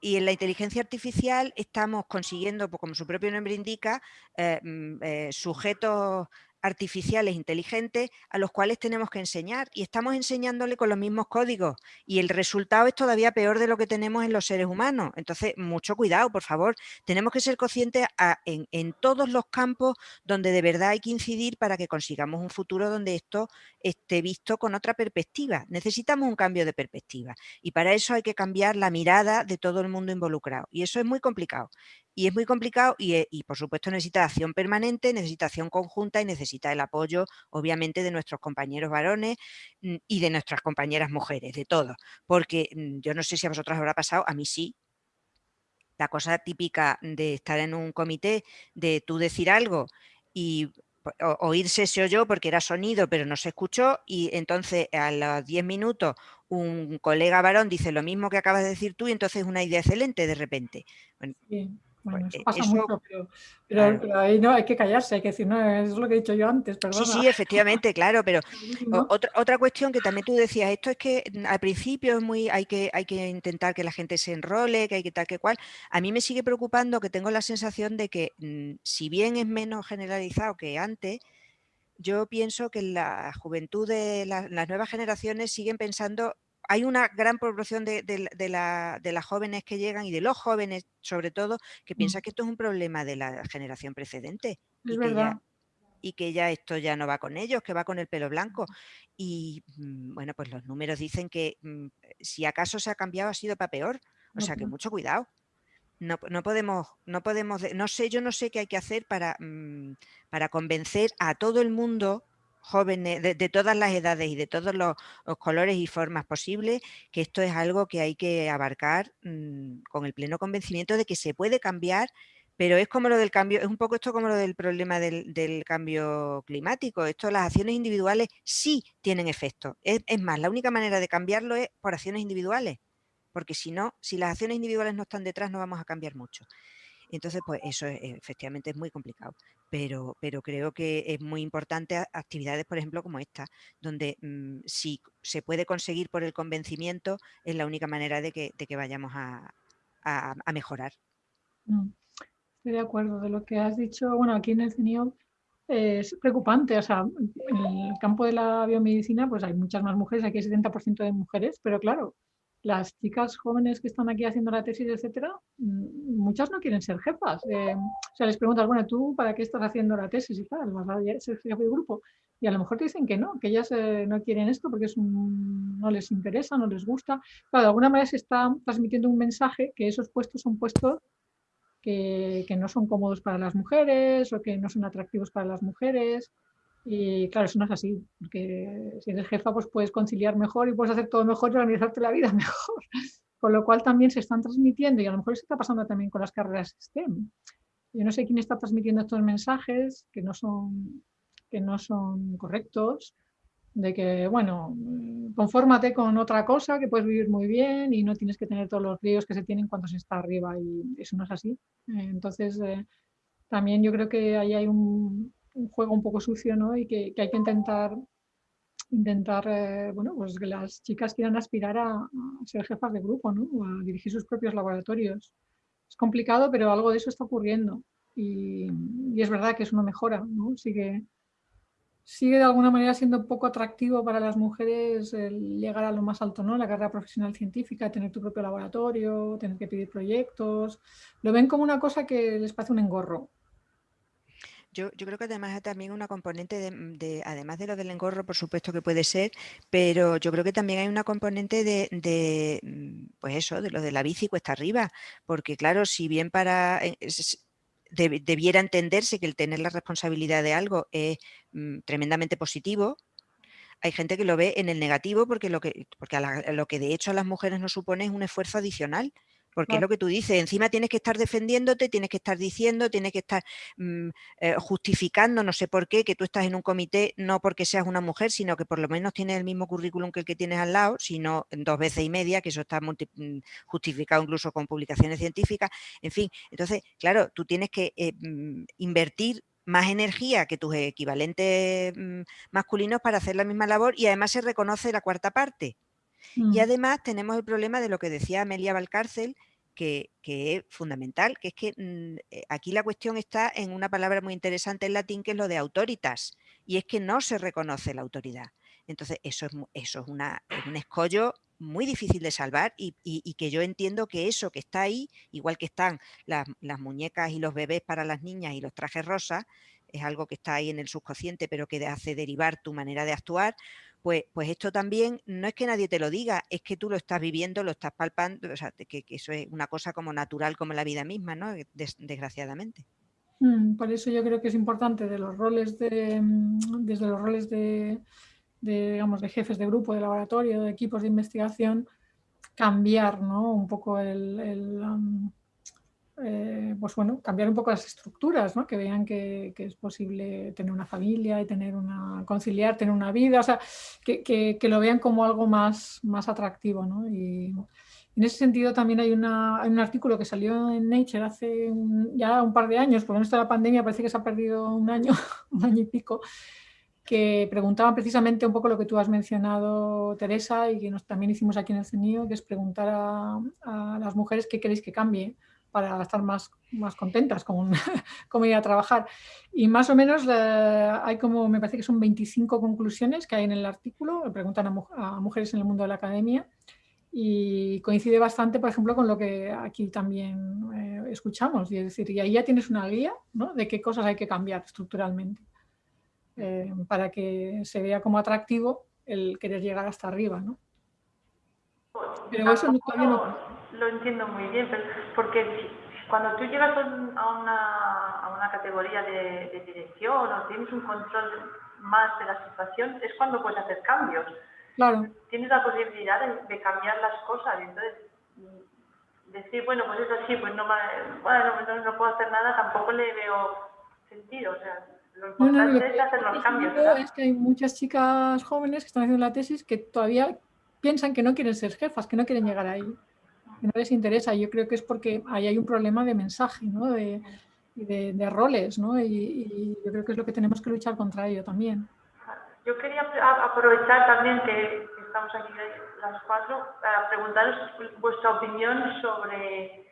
S5: y en la inteligencia artificial estamos consiguiendo, pues, como su propio nombre indica, eh, mm, eh, sujetos artificiales inteligentes a los cuales tenemos que enseñar y estamos enseñándole con los mismos códigos y el resultado es todavía peor de lo que tenemos en los seres humanos. Entonces, mucho cuidado, por favor. Tenemos que ser conscientes en, todos los campos donde de verdad hay que incidir para que consigamos un futuro donde esto esté visto con otra perspectiva. Necesitamos un cambio de perspectiva y para eso hay que cambiar la mirada de todo el mundo involucrado y eso es muy complicado y es muy complicado eh, y, por supuesto necesita acción permanente, necesita acción conjunta y necesita el apoyo obviamente de nuestros compañeros varones mm, y de nuestras compañeras mujeres, de todos, porque mm, yo no sé si a vosotros habrá pasado, a mí sí, la cosa típica de estar en un comité, de tú decir algo y oírse se oyó porque era sonido pero no se escuchó y entonces a los 10 minutos un colega varón dice lo mismo que acabas de decir tú y entonces es una idea excelente de repente.
S3: Bueno, pues, eso pasa mucho, pero, ahí no hay que callarse, hay que decir, no, es lo que he dicho yo antes, perdona.
S5: Sí, sí, efectivamente, claro, pero otra, otra cuestión que también tú decías, esto es que al principio es muy, hay que, hay que intentar que la gente se enrole, que hay que tal que cual. A mí me sigue preocupando que tengo la sensación de que, mm, si bien es menos generalizado que antes, yo pienso que la juventud de las nuevas generaciones siguen pensando hay una gran proporción de, las jóvenes que llegan y de los jóvenes sobre todo que mm. piensan que esto es un problema de la generación precedente y, que ya, y que ya esto ya no va con ellos, que va con el pelo blanco. Y mm, bueno, pues los números dicen que mm, si acaso se ha cambiado ha sido para peor. O sea que mucho cuidado. No, podemos, no podemos, no sé, yo no sé qué hay que hacer para, para convencer a todo el mundo jóvenes, de, todas las edades y de todos los, colores y formas posibles, que esto es algo que hay que abarcar mm, con el pleno convencimiento de que se puede cambiar pero es como lo del cambio, es un poco esto como lo del problema del, cambio climático. Esto, las acciones individuales sí tienen efecto. Es, más, la única manera de cambiarlo es por acciones individuales, porque si no, si las acciones individuales no están detrás, no vamos a cambiar mucho. Entonces, pues eso efectivamente es muy complicado, pero, pero creo que es muy importante actividades, por ejemplo, como esta, donde mm, si se puede conseguir por el convencimiento, es la única manera de que, vayamos a, mejorar.
S3: Mm. Estoy de acuerdo. De lo que has dicho, bueno, aquí en el CENIO es preocupante. O sea, en el campo de la biomedicina, pues hay muchas más mujeres, aquí hay 70% de mujeres, pero claro, las chicas jóvenes que están aquí haciendo la tesis, etcétera, mm, muchas no quieren ser jefas. Eh, o sea, les preguntas, bueno, ¿tú para qué estás haciendo la tesis y tal? ¿Vas a ser jefe de grupo? Y a lo mejor te dicen que no, que ellas eh, no quieren esto porque es no les interesa, no les gusta. Claro, de alguna manera se está transmitiendo un mensaje que esos puestos son puestos que, no son cómodos para las mujeres o que no son atractivos para las mujeres. Y claro, eso no es así, porque si eres jefa, pues puedes conciliar mejor y puedes hacer todo mejor y organizarte la vida mejor. Con lo cual también se están transmitiendo, y a lo mejor se está pasando también con las carreras STEM. Yo no sé quién está transmitiendo estos mensajes que no son, que no son correctos, de que, bueno, mm, confórmate con otra cosa que puedes vivir muy bien y no tienes que tener todos los ríos que se tienen cuando se está arriba y eso no es así. Entonces, eh, también yo creo que ahí hay un, juego un poco sucio ¿no? y que, hay que intentar, intentar eh, bueno, pues que las chicas quieran aspirar a, ser jefas de grupo ¿no? o a dirigir sus propios laboratorios. Es complicado, pero algo de eso está ocurriendo y, y es verdad que es una mejora. ¿no? Sigue, sigue de alguna manera siendo poco atractivo para las mujeres el llegar a lo más alto, ¿no? La carrera profesional científica, tener tu propio laboratorio, tener que pedir proyectos. Lo ven como una cosa que les parece un engorro.
S5: Yo, creo que además hay también una componente de, además de lo del engorro, por supuesto que puede ser, pero yo creo que también hay una componente de, mm, pues eso, de lo de la bici cuesta arriba, porque claro, si bien para, eh, debiera entenderse que el tener la responsabilidad de algo es mm, tremendamente positivo, hay gente que lo ve en el negativo porque lo que, porque lo que de hecho a las mujeres nos supone es un esfuerzo adicional. Porque es lo que tú dices, encima tienes que estar defendiéndote, tienes que estar diciendo, tienes que estar mm, eh, justificando, no sé por qué, que tú estás en un comité, no porque seas una mujer, sino que por lo menos tienes el mismo currículum que el que tienes al lado, sino dos veces y media, que eso está mm, justificado incluso con publicaciones científicas, en fin. Entonces, claro, tú tienes que eh, mm, invertir más energía que tus equivalentes masculinos para hacer la misma labor y además se reconoce la cuarta parte. Y mm. además tenemos el problema de lo que decía Amelia Valcárcel, que, es fundamental, que es que mm, eh, aquí la cuestión está en una palabra muy interesante en latín, que es lo de autoritas, y es que no se reconoce la autoridad. Entonces, eso es, eso es, una, un escollo muy difícil de salvar y, que yo entiendo que eso que está ahí, igual que están las, las, muñecas y los bebés para las niñas y los trajes rosas, es algo que está ahí en el subconsciente, pero que hace derivar tu manera de actuar, pues, pues esto también no es que nadie te lo diga, es que tú lo estás viviendo, lo estás palpando, o sea, que, eso es una cosa como natural como la vida misma, ¿no? desgraciadamente.
S3: Mm, por eso yo creo que es importante de los roles de, mm, desde los roles de, digamos, de jefes de grupo, de laboratorio, de equipos de investigación, cambiar ¿no? un poco el, eh, pues bueno, cambiar un poco las estructuras, ¿no? que vean que, es posible tener una familia y tener una, conciliar, tener una vida, o sea, que, lo vean como algo más, más atractivo. ¿no? Y en ese sentido también hay, una, un artículo que salió en Nature hace ya un par de años, porque en esto de la pandemia parece que se ha perdido un año, un año y pico, que preguntaban precisamente un poco lo que tú has mencionado, Teresa, y que nos, también hicimos aquí en el CENIO, que es preguntar a, a las mujeres qué queréis que cambie para estar más, más contentas con, cómo ir a trabajar. Y más o menos eh, hay como, me parece que son 25 conclusiones que hay en el artículo, preguntan a, mujeres en el mundo de la academia y coincide bastante, por ejemplo, con lo que aquí también eh, escuchamos. Y es decir, y ahí ya tienes una guía ¿no? de qué cosas hay que cambiar estructuralmente eh, para que se vea como atractivo el querer llegar hasta arriba. ¿no?
S4: Pero eso todavía no lo entiendo muy bien, porque cuando tú llegas a una, a una categoría de, dirección o tienes un control más de la situación, es cuando puedes hacer cambios.
S3: Claro.
S4: Tienes la posibilidad de, cambiar las cosas. Entonces, decir, bueno, pues es así, pues no, bueno, no, no puedo hacer nada, tampoco le veo sentido. O sea, lo importante es hacer los cambios.
S3: Es que hay muchas chicas jóvenes que están haciendo la tesis que todavía piensan que no quieren ser jefas, que no quieren llegar ahí, que no les interesa. Yo creo que es porque ahí hay un problema de mensaje, ¿no? de, de, roles, ¿no? Y, yo creo que es lo que tenemos que luchar contra ello también.
S4: Yo quería aprovechar también que estamos aquí las cuatro para preguntaros vuestra opinión sobre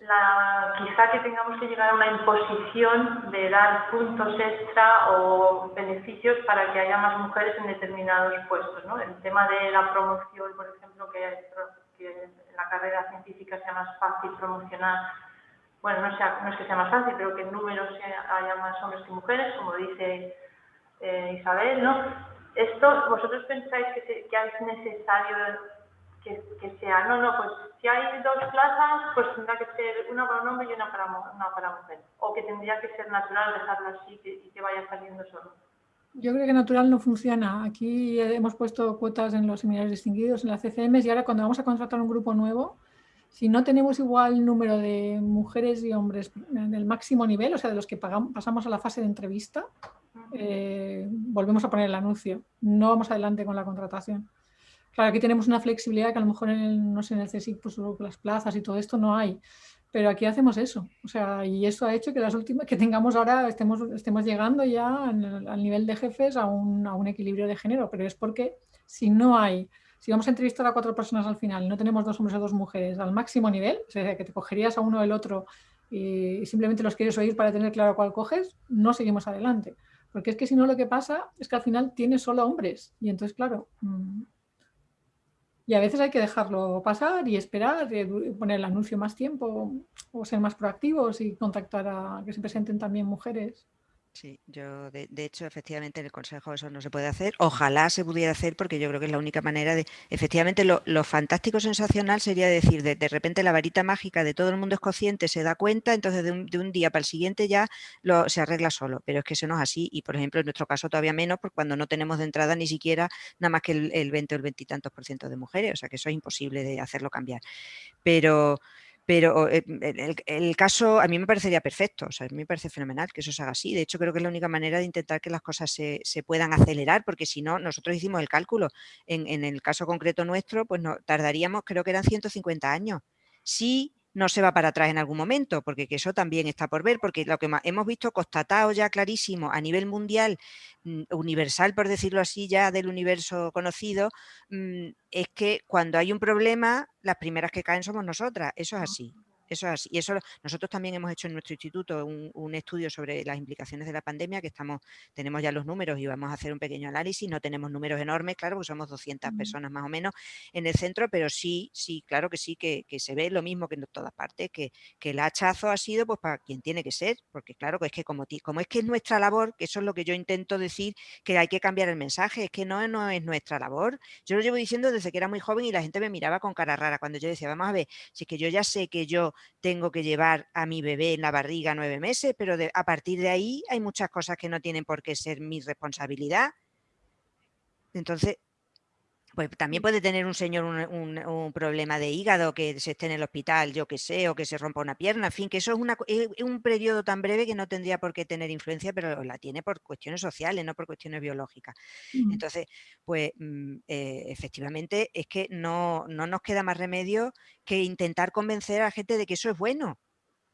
S4: la, quizá que tengamos que llegar a una imposición de dar puntos extra o beneficios para que haya más mujeres en determinados puestos. ¿no? El tema de la promoción, por ejemplo, que, carrera científica sea más fácil promocionar bueno, no, sea, no es que sea más fácil, pero que en números haya más hombres que mujeres, como dice eh, Isabel, ¿no? Esto, ¿vosotros pensáis que, es necesario que, sea? No, no, pues si hay dos plazas, pues tendrá que ser una para un hombre y una para, una para mujer. O que tendría que ser natural dejarlo así y que vaya saliendo solo.
S3: Yo creo que natural no funciona. Aquí hemos puesto cuotas en los seminarios distinguidos, en las CCM, y ahora cuando vamos a contratar un grupo nuevo, si no tenemos igual número de mujeres y hombres en el máximo nivel, o sea, de los que pasamos a la fase de entrevista, eh, volvemos a poner el anuncio. No vamos adelante con la contratación. Claro, aquí tenemos una flexibilidad que a lo mejor en el, no sé, en el CSIC, pues las plazas y todo esto no hay. Pero aquí hacemos eso. O sea, y eso ha hecho que las últimas que tengamos ahora estemos, estemos llegando ya al nivel de jefes a un, a un equilibrio de género. Pero es porque si no hay si vamos a entrevistar a cuatro personas al final y no tenemos dos hombres o dos mujeres al máximo nivel, o sea, que te cogerías a uno o el otro y simplemente los quieres oír para tener claro cuál coges, no seguimos adelante. Porque es que si no lo que pasa es que al final tienes solo hombres y entonces, claro, mm, y a veces hay que dejarlo pasar y esperar, y poner el anuncio más tiempo o ser más proactivos y contactar a que se presenten también mujeres.
S5: Sí, yo de, hecho efectivamente en el Consejo eso no se puede hacer. Ojalá se pudiera hacer porque yo creo que es la única manera de... Efectivamente lo, fantástico sensacional sería decir de, de, repente la varita mágica de todo el mundo es consciente, se da cuenta, entonces de un, día para el siguiente ya lo, se arregla solo. Pero es que eso no es así y por ejemplo en nuestro caso todavía menos porque cuando no tenemos de entrada ni siquiera nada más que el, el 20 o el 20 y tantos por ciento de mujeres, o sea que eso es imposible de hacerlo cambiar. Pero pero eh, el, caso a mí me parecería perfecto, o sea, a mí me parece fenomenal que eso se haga así. De hecho, creo que es la única manera de intentar que las cosas se, puedan acelerar, porque si no, nosotros hicimos el cálculo. En, el caso concreto nuestro, pues no, tardaríamos, creo que eran 150 años. Sí no se va para atrás en algún momento, porque eso también está por ver, porque lo que hemos visto constatado ya clarísimo a nivel mundial, mm, universal por decirlo así ya del universo conocido, mm, es que cuando hay un problema, las primeras que caen somos nosotras, eso es así. Eso es Y eso nosotros también hemos hecho en nuestro instituto un, estudio sobre las implicaciones de la pandemia, que estamos, tenemos ya los números y vamos a hacer un pequeño análisis. No tenemos números enormes, claro, porque somos 200 personas más o menos en el centro, pero sí, sí, claro que sí, que, se ve lo mismo que en todas partes, que, que, el hachazo ha sido pues para quien tiene que ser, porque claro, que es que como, como es que es nuestra labor, que eso es lo que yo intento decir, que hay que cambiar el mensaje, es que no, no es nuestra labor. Yo lo llevo diciendo desde que era muy joven y la gente me miraba con cara rara cuando yo decía, vamos a ver, si es que yo ya sé que yo tengo que llevar a mi bebé en la barriga nueve meses, pero a partir de ahí hay muchas cosas que no tienen por qué ser mi responsabilidad. Entonces, pues también puede tener un señor un, problema de hígado, que se esté en el hospital, yo que sé, o que se rompa una pierna, en fin, que eso es, un periodo tan breve que no tendría por qué tener influencia, pero la tiene por cuestiones sociales, no por cuestiones biológicas. Entonces, pues mm, eh, efectivamente es que no, no nos queda más remedio que intentar convencer a la gente de que eso es bueno,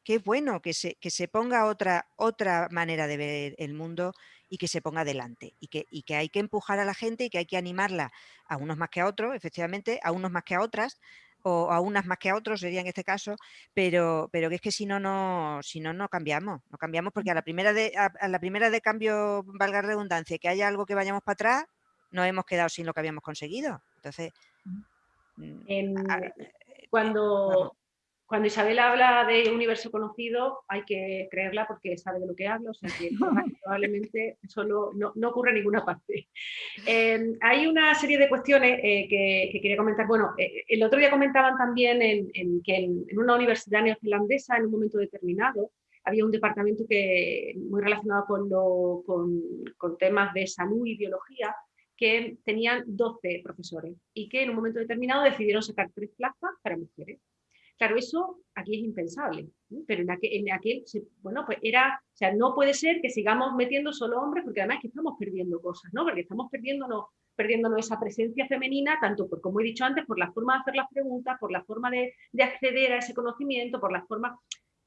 S5: que es bueno que se, que se ponga otra, otra manera de ver el mundo y que se ponga adelante y que, y que hay que empujar a la gente y que hay que animarla a unos más que a otros, efectivamente, a unos más que a otras, o a unas más que a otros sería en este caso, pero, pero que es que si no, no, si no, no cambiamos, no cambiamos porque a la primera de, a, la primera de cambio, valga redundancia, que haya algo que vayamos para atrás, nos hemos quedado sin lo que habíamos conseguido. Entonces,
S2: mm, eh, cuando, cuando Isabel habla de universo conocido, hay que creerla porque sabe de lo que habla, o sea que probablemente solo no, no, ocurre en ninguna parte. Em, hay una serie de cuestiones eh, que, quería comentar. Bueno, eh, el otro día comentaban también en, que en, una universidad neozelandesa, en un momento determinado, había un departamento que, muy relacionado con, lo, con, con temas de salud y biología, que tenían 12 profesores y que en un momento determinado decidieron sacar tres plazas para mujeres. Claro, eso aquí es impensable, pero en aquel, en aquel, bueno, pues era, o sea, no puede ser que sigamos metiendo solo hombres, porque además que estamos perdiendo cosas, ¿no? Porque estamos perdiéndonos, esa presencia femenina, tanto por, como he dicho antes, por la forma de hacer las preguntas, por la forma de, de acceder a ese conocimiento, por la forma...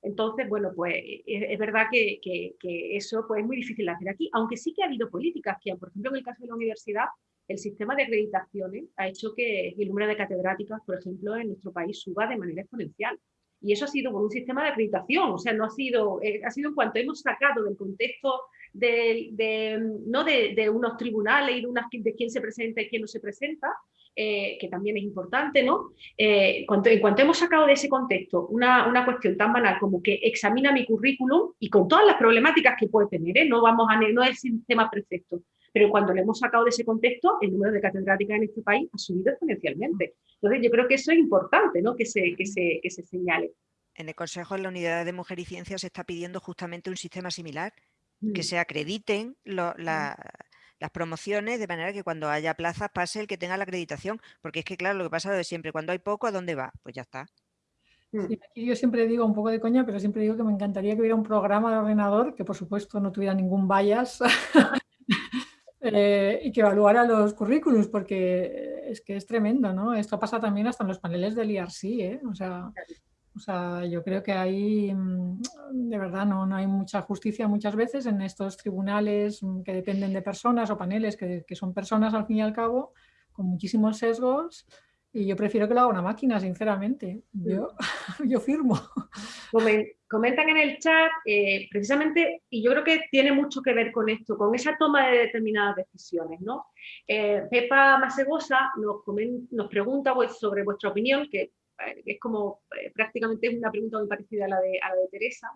S2: Entonces, bueno, pues es, verdad que, que, que, eso pues, es muy difícil de hacer aquí, aunque sí que ha habido políticas que, por ejemplo, en el caso de la universidad, el sistema de acreditaciones ha hecho que el número de catedráticas, por ejemplo, en nuestro país suba de manera exponencial. Y eso ha sido por un sistema de acreditación, o sea, no ha sido, eh, ha sido en cuanto hemos sacado del contexto de, no de, de, unos tribunales y de, unas, quién se presenta y quién no se presenta, eh, que también es importante, ¿no? Eh, en cuanto hemos sacado de ese contexto una, una, cuestión tan banal como que examina mi currículum y con todas las problemáticas que puede tener, no, vamos a, no es el sistema perfecto, pero cuando le hemos sacado de ese contexto, el número de catedráticas en este país ha subido exponencialmente. Entonces, yo creo que eso es importante, ¿no? que, se, que, se, que se señale.
S5: En el Consejo de la Unidad de Mujer y Ciencia se está pidiendo justamente un sistema similar, que mm. se acrediten lo, la, mm. las promociones de manera que cuando haya plazas pase el que tenga la acreditación, porque es que claro, lo que pasa de siempre, cuando hay poco, ¿a dónde va? Pues ya está.
S3: Mm. Sí, aquí yo siempre digo un poco de coña, pero siempre digo que me encantaría que hubiera un programa de ordenador que por supuesto no tuviera ningún bias Eh, y que evaluara los currículums, porque es que es tremendo, ¿no? Esto pasa también hasta en los paneles del IRC, ¿eh? O sea, o sea, yo creo que ahí, mm, de verdad, no, no hay mucha justicia muchas veces en estos tribunales mm, que dependen de personas o paneles que, que son personas al fin y al cabo, con muchísimos sesgos, y yo prefiero que lo haga una máquina, sinceramente. Yo, yo firmo.
S2: Comentan en el chat, eh, precisamente, y yo creo que tiene mucho que ver con esto, con esa toma de determinadas decisiones. ¿no? Eh, Pepa Masegosa nos, pregunta pues, sobre vuestra opinión, que eh, es como prácticamente es una pregunta muy parecida a la de, a la de Teresa,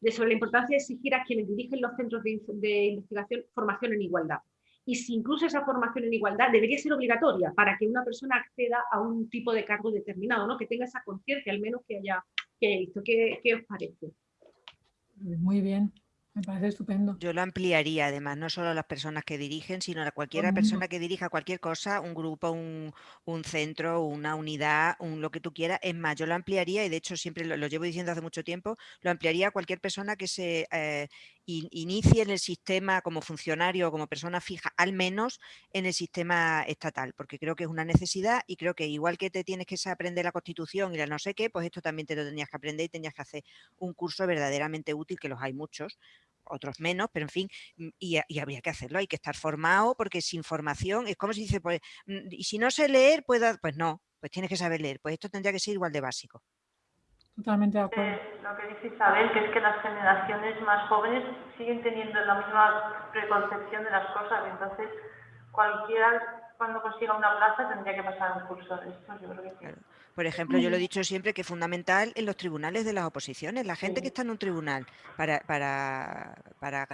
S2: de sobre la importancia de exigir a quienes dirigen los centros de, de investigación formación en igualdad y si incluso esa formación en igualdad debería ser obligatoria para que una persona acceda a un tipo de cargo determinado, ¿no? que tenga esa conciencia, al menos que haya, que haya visto. ¿Qué, ¿Qué os parece?
S3: Muy bien. Me parece estupendo.
S5: Yo lo ampliaría además, no solo a las personas que dirigen, sino a cualquier persona que dirija cualquier cosa, un grupo, un, un centro, una unidad, un, lo que tú quieras. Es más, yo lo ampliaría y de hecho siempre lo, lo llevo diciendo hace mucho tiempo, lo ampliaría a cualquier persona que se eh, inicie en el sistema como funcionario o como persona fija, al menos en el sistema estatal, porque creo que es una necesidad y creo que igual que te tienes que aprender la constitución y la no sé qué, pues esto también te lo tenías que aprender y tenías que hacer un curso verdaderamente útil, que los hay muchos, otros menos, pero en fin, mm, y, habría que hacerlo, hay que estar formado porque sin formación es como si dice, pues, mm, y si no sé leer, puedo, pues no, pues tienes que saber leer, pues esto tendría que ser igual de básico.
S3: Totalmente de acuerdo.
S4: Eh, lo que dice Isabel, que es que las generaciones más jóvenes siguen teniendo la misma preconcepción de las cosas, entonces cualquiera cuando consiga una plaza tendría que pasar un curso de esto, yo creo que sí. Claro.
S5: Por ejemplo, yo lo he dicho siempre que es fundamental en los tribunales de las oposiciones. La gente que está en un tribunal para, para, para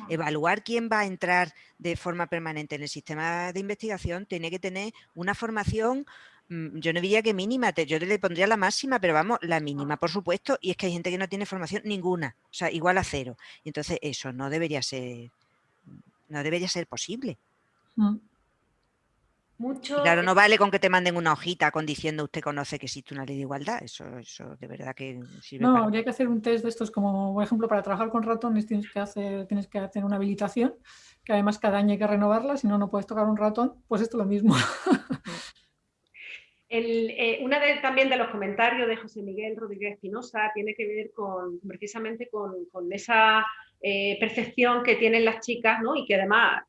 S5: uh, evaluar quién va a entrar de forma permanente en el sistema de investigación tiene que tener una formación yo no diría que mínima, yo le pondría la máxima, pero vamos, la mínima, por supuesto, y es que hay gente que no tiene formación ninguna, o sea, igual a cero. Y entonces eso no debería ser, no debería ser posible. Mm.
S2: Mucho...
S5: Claro, no vale con que te manden una hojita con diciendo usted conoce que existe una ley de igualdad. Eso, eso de verdad que
S3: sirve No, para... habría que hacer un test de estos como, por ejemplo, para trabajar con ratones tienes que hacer, tienes que hacer una habilitación, que además cada año hay que renovarla, si no, no puedes tocar un ratón, pues esto es lo mismo.
S2: El, eh, una de, también de los comentarios de José Miguel Rodríguez Espinosa tiene que ver con, precisamente con, esa eh, percepción que tienen las chicas, ¿no? y que además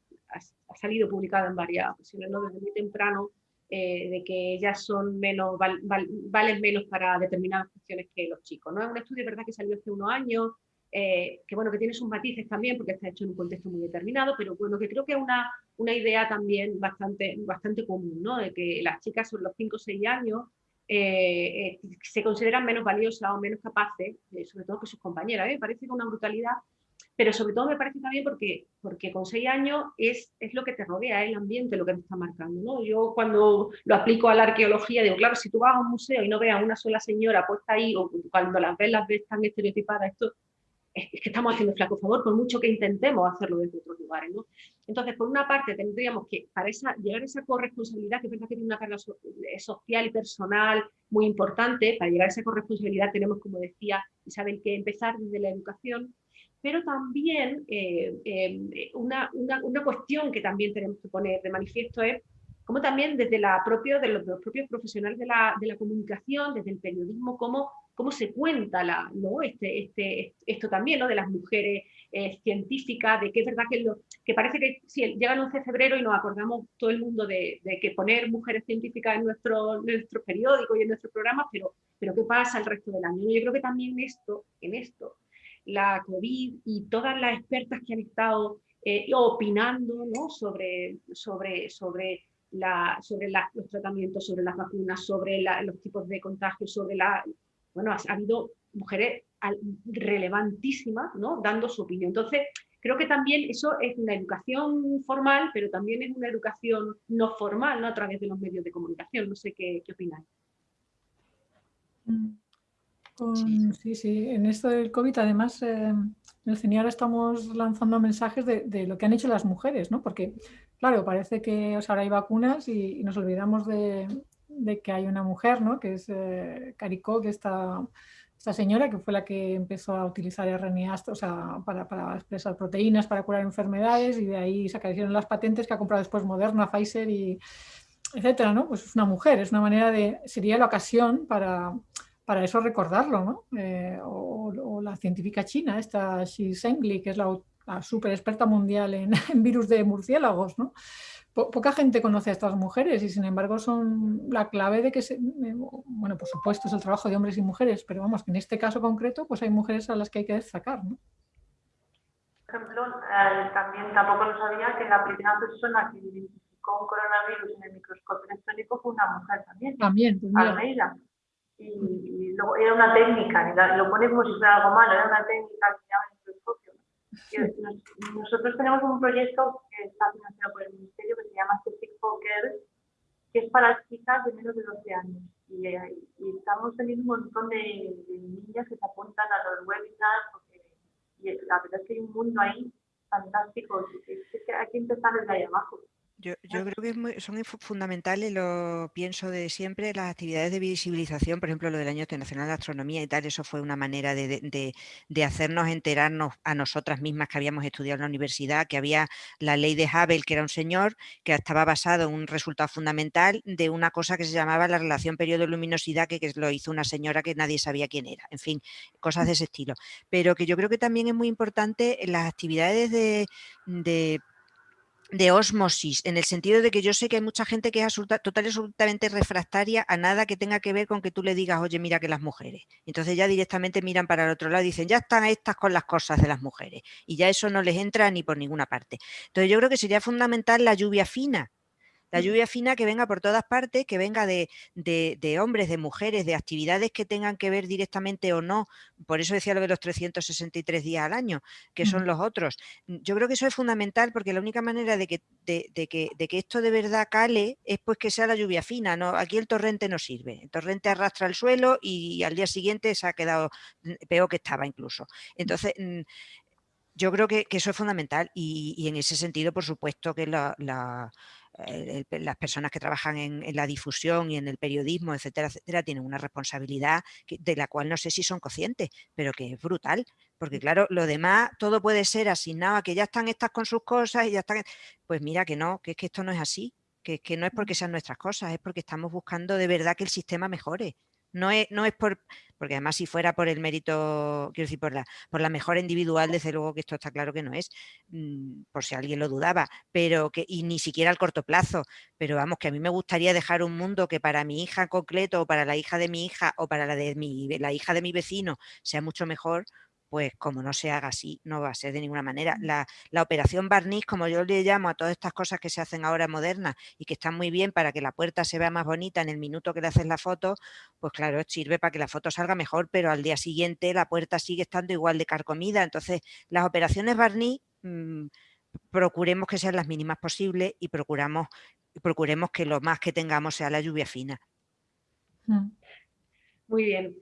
S2: ha salido publicado en varias ocasiones, ¿no? desde muy temprano, eh, de que ellas son menos, val, val, valen menos para determinadas cuestiones que los chicos. ¿no? Es un estudio, verdad, que salió hace unos años, eh, que bueno, que tiene sus matices también, porque está hecho en un contexto muy determinado, pero bueno, que creo que es una, una idea también bastante, bastante común, ¿no? De que las chicas sobre los 5 o 6 años eh, eh, se consideran menos valiosas o menos capaces, sobre todo que sus compañeras. Me parece una brutalidad pero sobre todo me parece también porque, porque con seis años es, es lo que te rodea, el ambiente lo que te está marcando. ¿no? Yo cuando lo aplico a la arqueología digo, claro, si tú vas a un museo y no ves a una sola señora puesta ahí, o cuando las ves las ves tan estereotipadas, esto es que estamos haciendo flaco favor por mucho que intentemos hacerlo desde otros lugares. ¿no? Entonces, por una parte, tendríamos que, para esa, llegar a esa corresponsabilidad, que es verdad que tiene una carga eh, social y personal muy importante, para llegar a esa corresponsabilidad tenemos, como decía Isabel, que empezar desde la educación, pero también eh, eh, una, una, una, cuestión que también tenemos que poner de manifiesto es como también desde la propio, de los, propios profesionales de la, de la, comunicación, desde el periodismo, cómo, cómo se cuenta la, ¿no? este, este, esto también ¿no? de las mujeres eh, científicas, de que es verdad que, lo, que parece que si llega el 11 de febrero y nos acordamos todo el mundo de, de que poner mujeres científicas en nuestro, nuestro periódico y en nuestro programa, pero, pero ¿qué pasa el resto del año? Yo creo que también esto, en esto la COVID y todas las expertas que han estado eh, opinando ¿no? sobre, sobre, sobre, la, sobre los tratamientos, sobre las vacunas, sobre los tipos de contagios, sobre la... Bueno, ha, habido mujeres relevantísimas ¿no? dando su opinión. Entonces, creo que también eso es una educación formal, pero también es una educación no formal, ¿no? a través de los medios de comunicación. No sé qué, qué opináis.
S3: Mm sí. sí, en esto del COVID además eh, en el CENIAR estamos lanzando mensajes de, lo que han hecho las mujeres, ¿no? Porque, claro, parece que ahora hay vacunas y, nos olvidamos de, que hay una mujer, ¿no? Que es eh, Caricó, que esta, esta señora que fue la que empezó a utilizar RNA o sea, para, para, expresar proteínas, para curar enfermedades y de ahí se acaecieron las patentes que ha comprado después Moderna, Pfizer y etcétera, ¿no? Pues es una mujer, es una manera de, sería la ocasión para para eso recordarlo, ¿no? Eh, o, la científica china, esta Xi Zhengli, que es la, super experta mundial en, virus de murciélagos, ¿no? Poca gente conoce a estas mujeres y sin embargo son la clave de que, se, eh, bueno, por supuesto es el trabajo de hombres y mujeres, pero vamos, que en este caso concreto pues hay mujeres a las que hay que destacar, ¿no?
S4: Por ejemplo, eh, también tampoco lo sabía que la primera persona que identificó un coronavirus en el microscopio electrónico fue una mujer también.
S3: También, pues
S4: Almeida y, luego era una técnica, lo pone como si fuera algo malo, era una técnica que. Nosotros tenemos un proyecto que está financiado por el Ministerio que se llama Scientific Girls, que es para chicas de menos de 12 años. Y, y estamos teniendo un montón de, niñas que se apuntan a los webinars, porque, y la verdad es que hay un mundo ahí fantástico, es que hay que empezar desde ahí abajo.
S5: Yo, creo que son fundamentales, lo pienso de siempre, las actividades de visibilización, por ejemplo, lo del Año Internacional de Astronomía y tal, eso fue una manera de, hacernos enterarnos a nosotras mismas que habíamos estudiado en la universidad, que había la ley de Hubble, que era un señor que estaba basado en un resultado fundamental de una cosa que se llamaba la relación periodo-luminosidad, que, que lo hizo una señora que nadie sabía quién era, en fin, cosas de ese estilo. Pero que yo creo que también es muy importante las actividades de de osmosis, en el sentido de que yo sé que hay mucha gente que es total y absolutamente refractaria a nada que tenga que ver con que tú le digas, oye, mira que las mujeres. Entonces ya directamente miran para el otro lado y dicen, ya están estas con las cosas de las mujeres. Y ya eso no les entra ni por ninguna parte. Entonces yo creo que sería fundamental la lluvia fina, la lluvia fina que venga por todas partes, que venga de, hombres, de mujeres, de actividades que tengan que ver directamente o no. Por eso decía lo de los 363 días al año, que son los otros. Yo creo que eso es fundamental porque la única manera de que, de, que, de que esto de verdad cale es pues que sea la lluvia fina. ¿no? Aquí el torrente no sirve. El torrente arrastra el suelo y al día siguiente se ha quedado mm, peor que estaba incluso. Entonces, mm, yo creo que, eso es fundamental y, en ese sentido, por supuesto, que la, las personas que trabajan en, la difusión y en el periodismo, etcétera, etcétera, tienen una responsabilidad de la cual no sé si son conscientes, pero que es brutal, porque claro, lo demás todo puede ser asignado a que ya están estas con sus cosas y ya están... Pues mira que no, que es que esto no es así, que, que no es porque sean nuestras cosas, es porque estamos buscando de verdad que el sistema mejore. No es, no es por, porque además si fuera por el mérito, quiero decir, por la, por la mejora individual, desde luego que esto está claro que no es, mm, por si alguien lo dudaba, pero que, y ni siquiera al corto plazo, pero vamos, que a mí me gustaría dejar un mundo que para mi hija concreto, o para la hija de mi hija, o para la de mi, la hija de mi vecino, sea mucho mejor, pues como no se haga así, no va a ser de ninguna manera. La, operación barniz, como yo le llamo a todas estas cosas que se hacen ahora modernas y que están muy bien para que la puerta se vea más bonita en el minuto que le haces la foto, pues claro, sirve para que la foto salga mejor, pero al día siguiente la puerta sigue estando igual de carcomida. Entonces, las operaciones barniz, mm, procuremos que sean las mínimas posibles y procuramos, procuremos que lo más que tengamos sea la lluvia fina.
S2: Mm. Muy bien.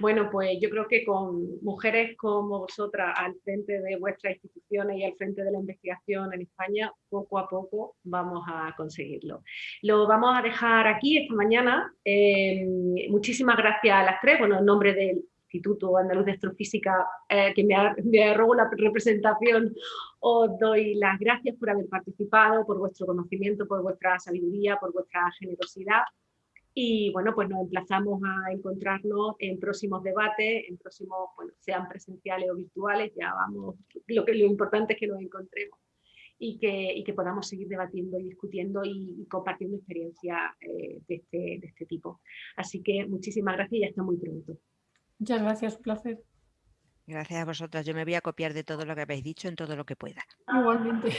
S2: Bueno, pues yo creo que con mujeres como vosotras al frente de vuestras instituciones y al frente de la investigación en España, poco a poco vamos a conseguirlo. Lo vamos a dejar aquí esta mañana. Eh, muchísimas gracias a las tres, bueno, en nombre del Instituto Andaluz de Astrofísica, eh, que me, me robo la representación, os doy las gracias por haber participado, por vuestro conocimiento, por vuestra sabiduría, por vuestra generosidad y bueno, pues nos emplazamos a encontrarnos en próximos debates, en próximos, bueno, sean presenciales o virtuales, ya vamos, lo, que, lo importante es que nos encontremos y que, y que podamos seguir debatiendo y discutiendo y, compartiendo experiencias eh, de, este, de este tipo. Así que muchísimas gracias y hasta muy pronto.
S3: Muchas gracias, un placer.
S5: Gracias a vosotras. Yo me voy a copiar de todo lo que habéis dicho en todo lo que pueda.
S3: Igualmente.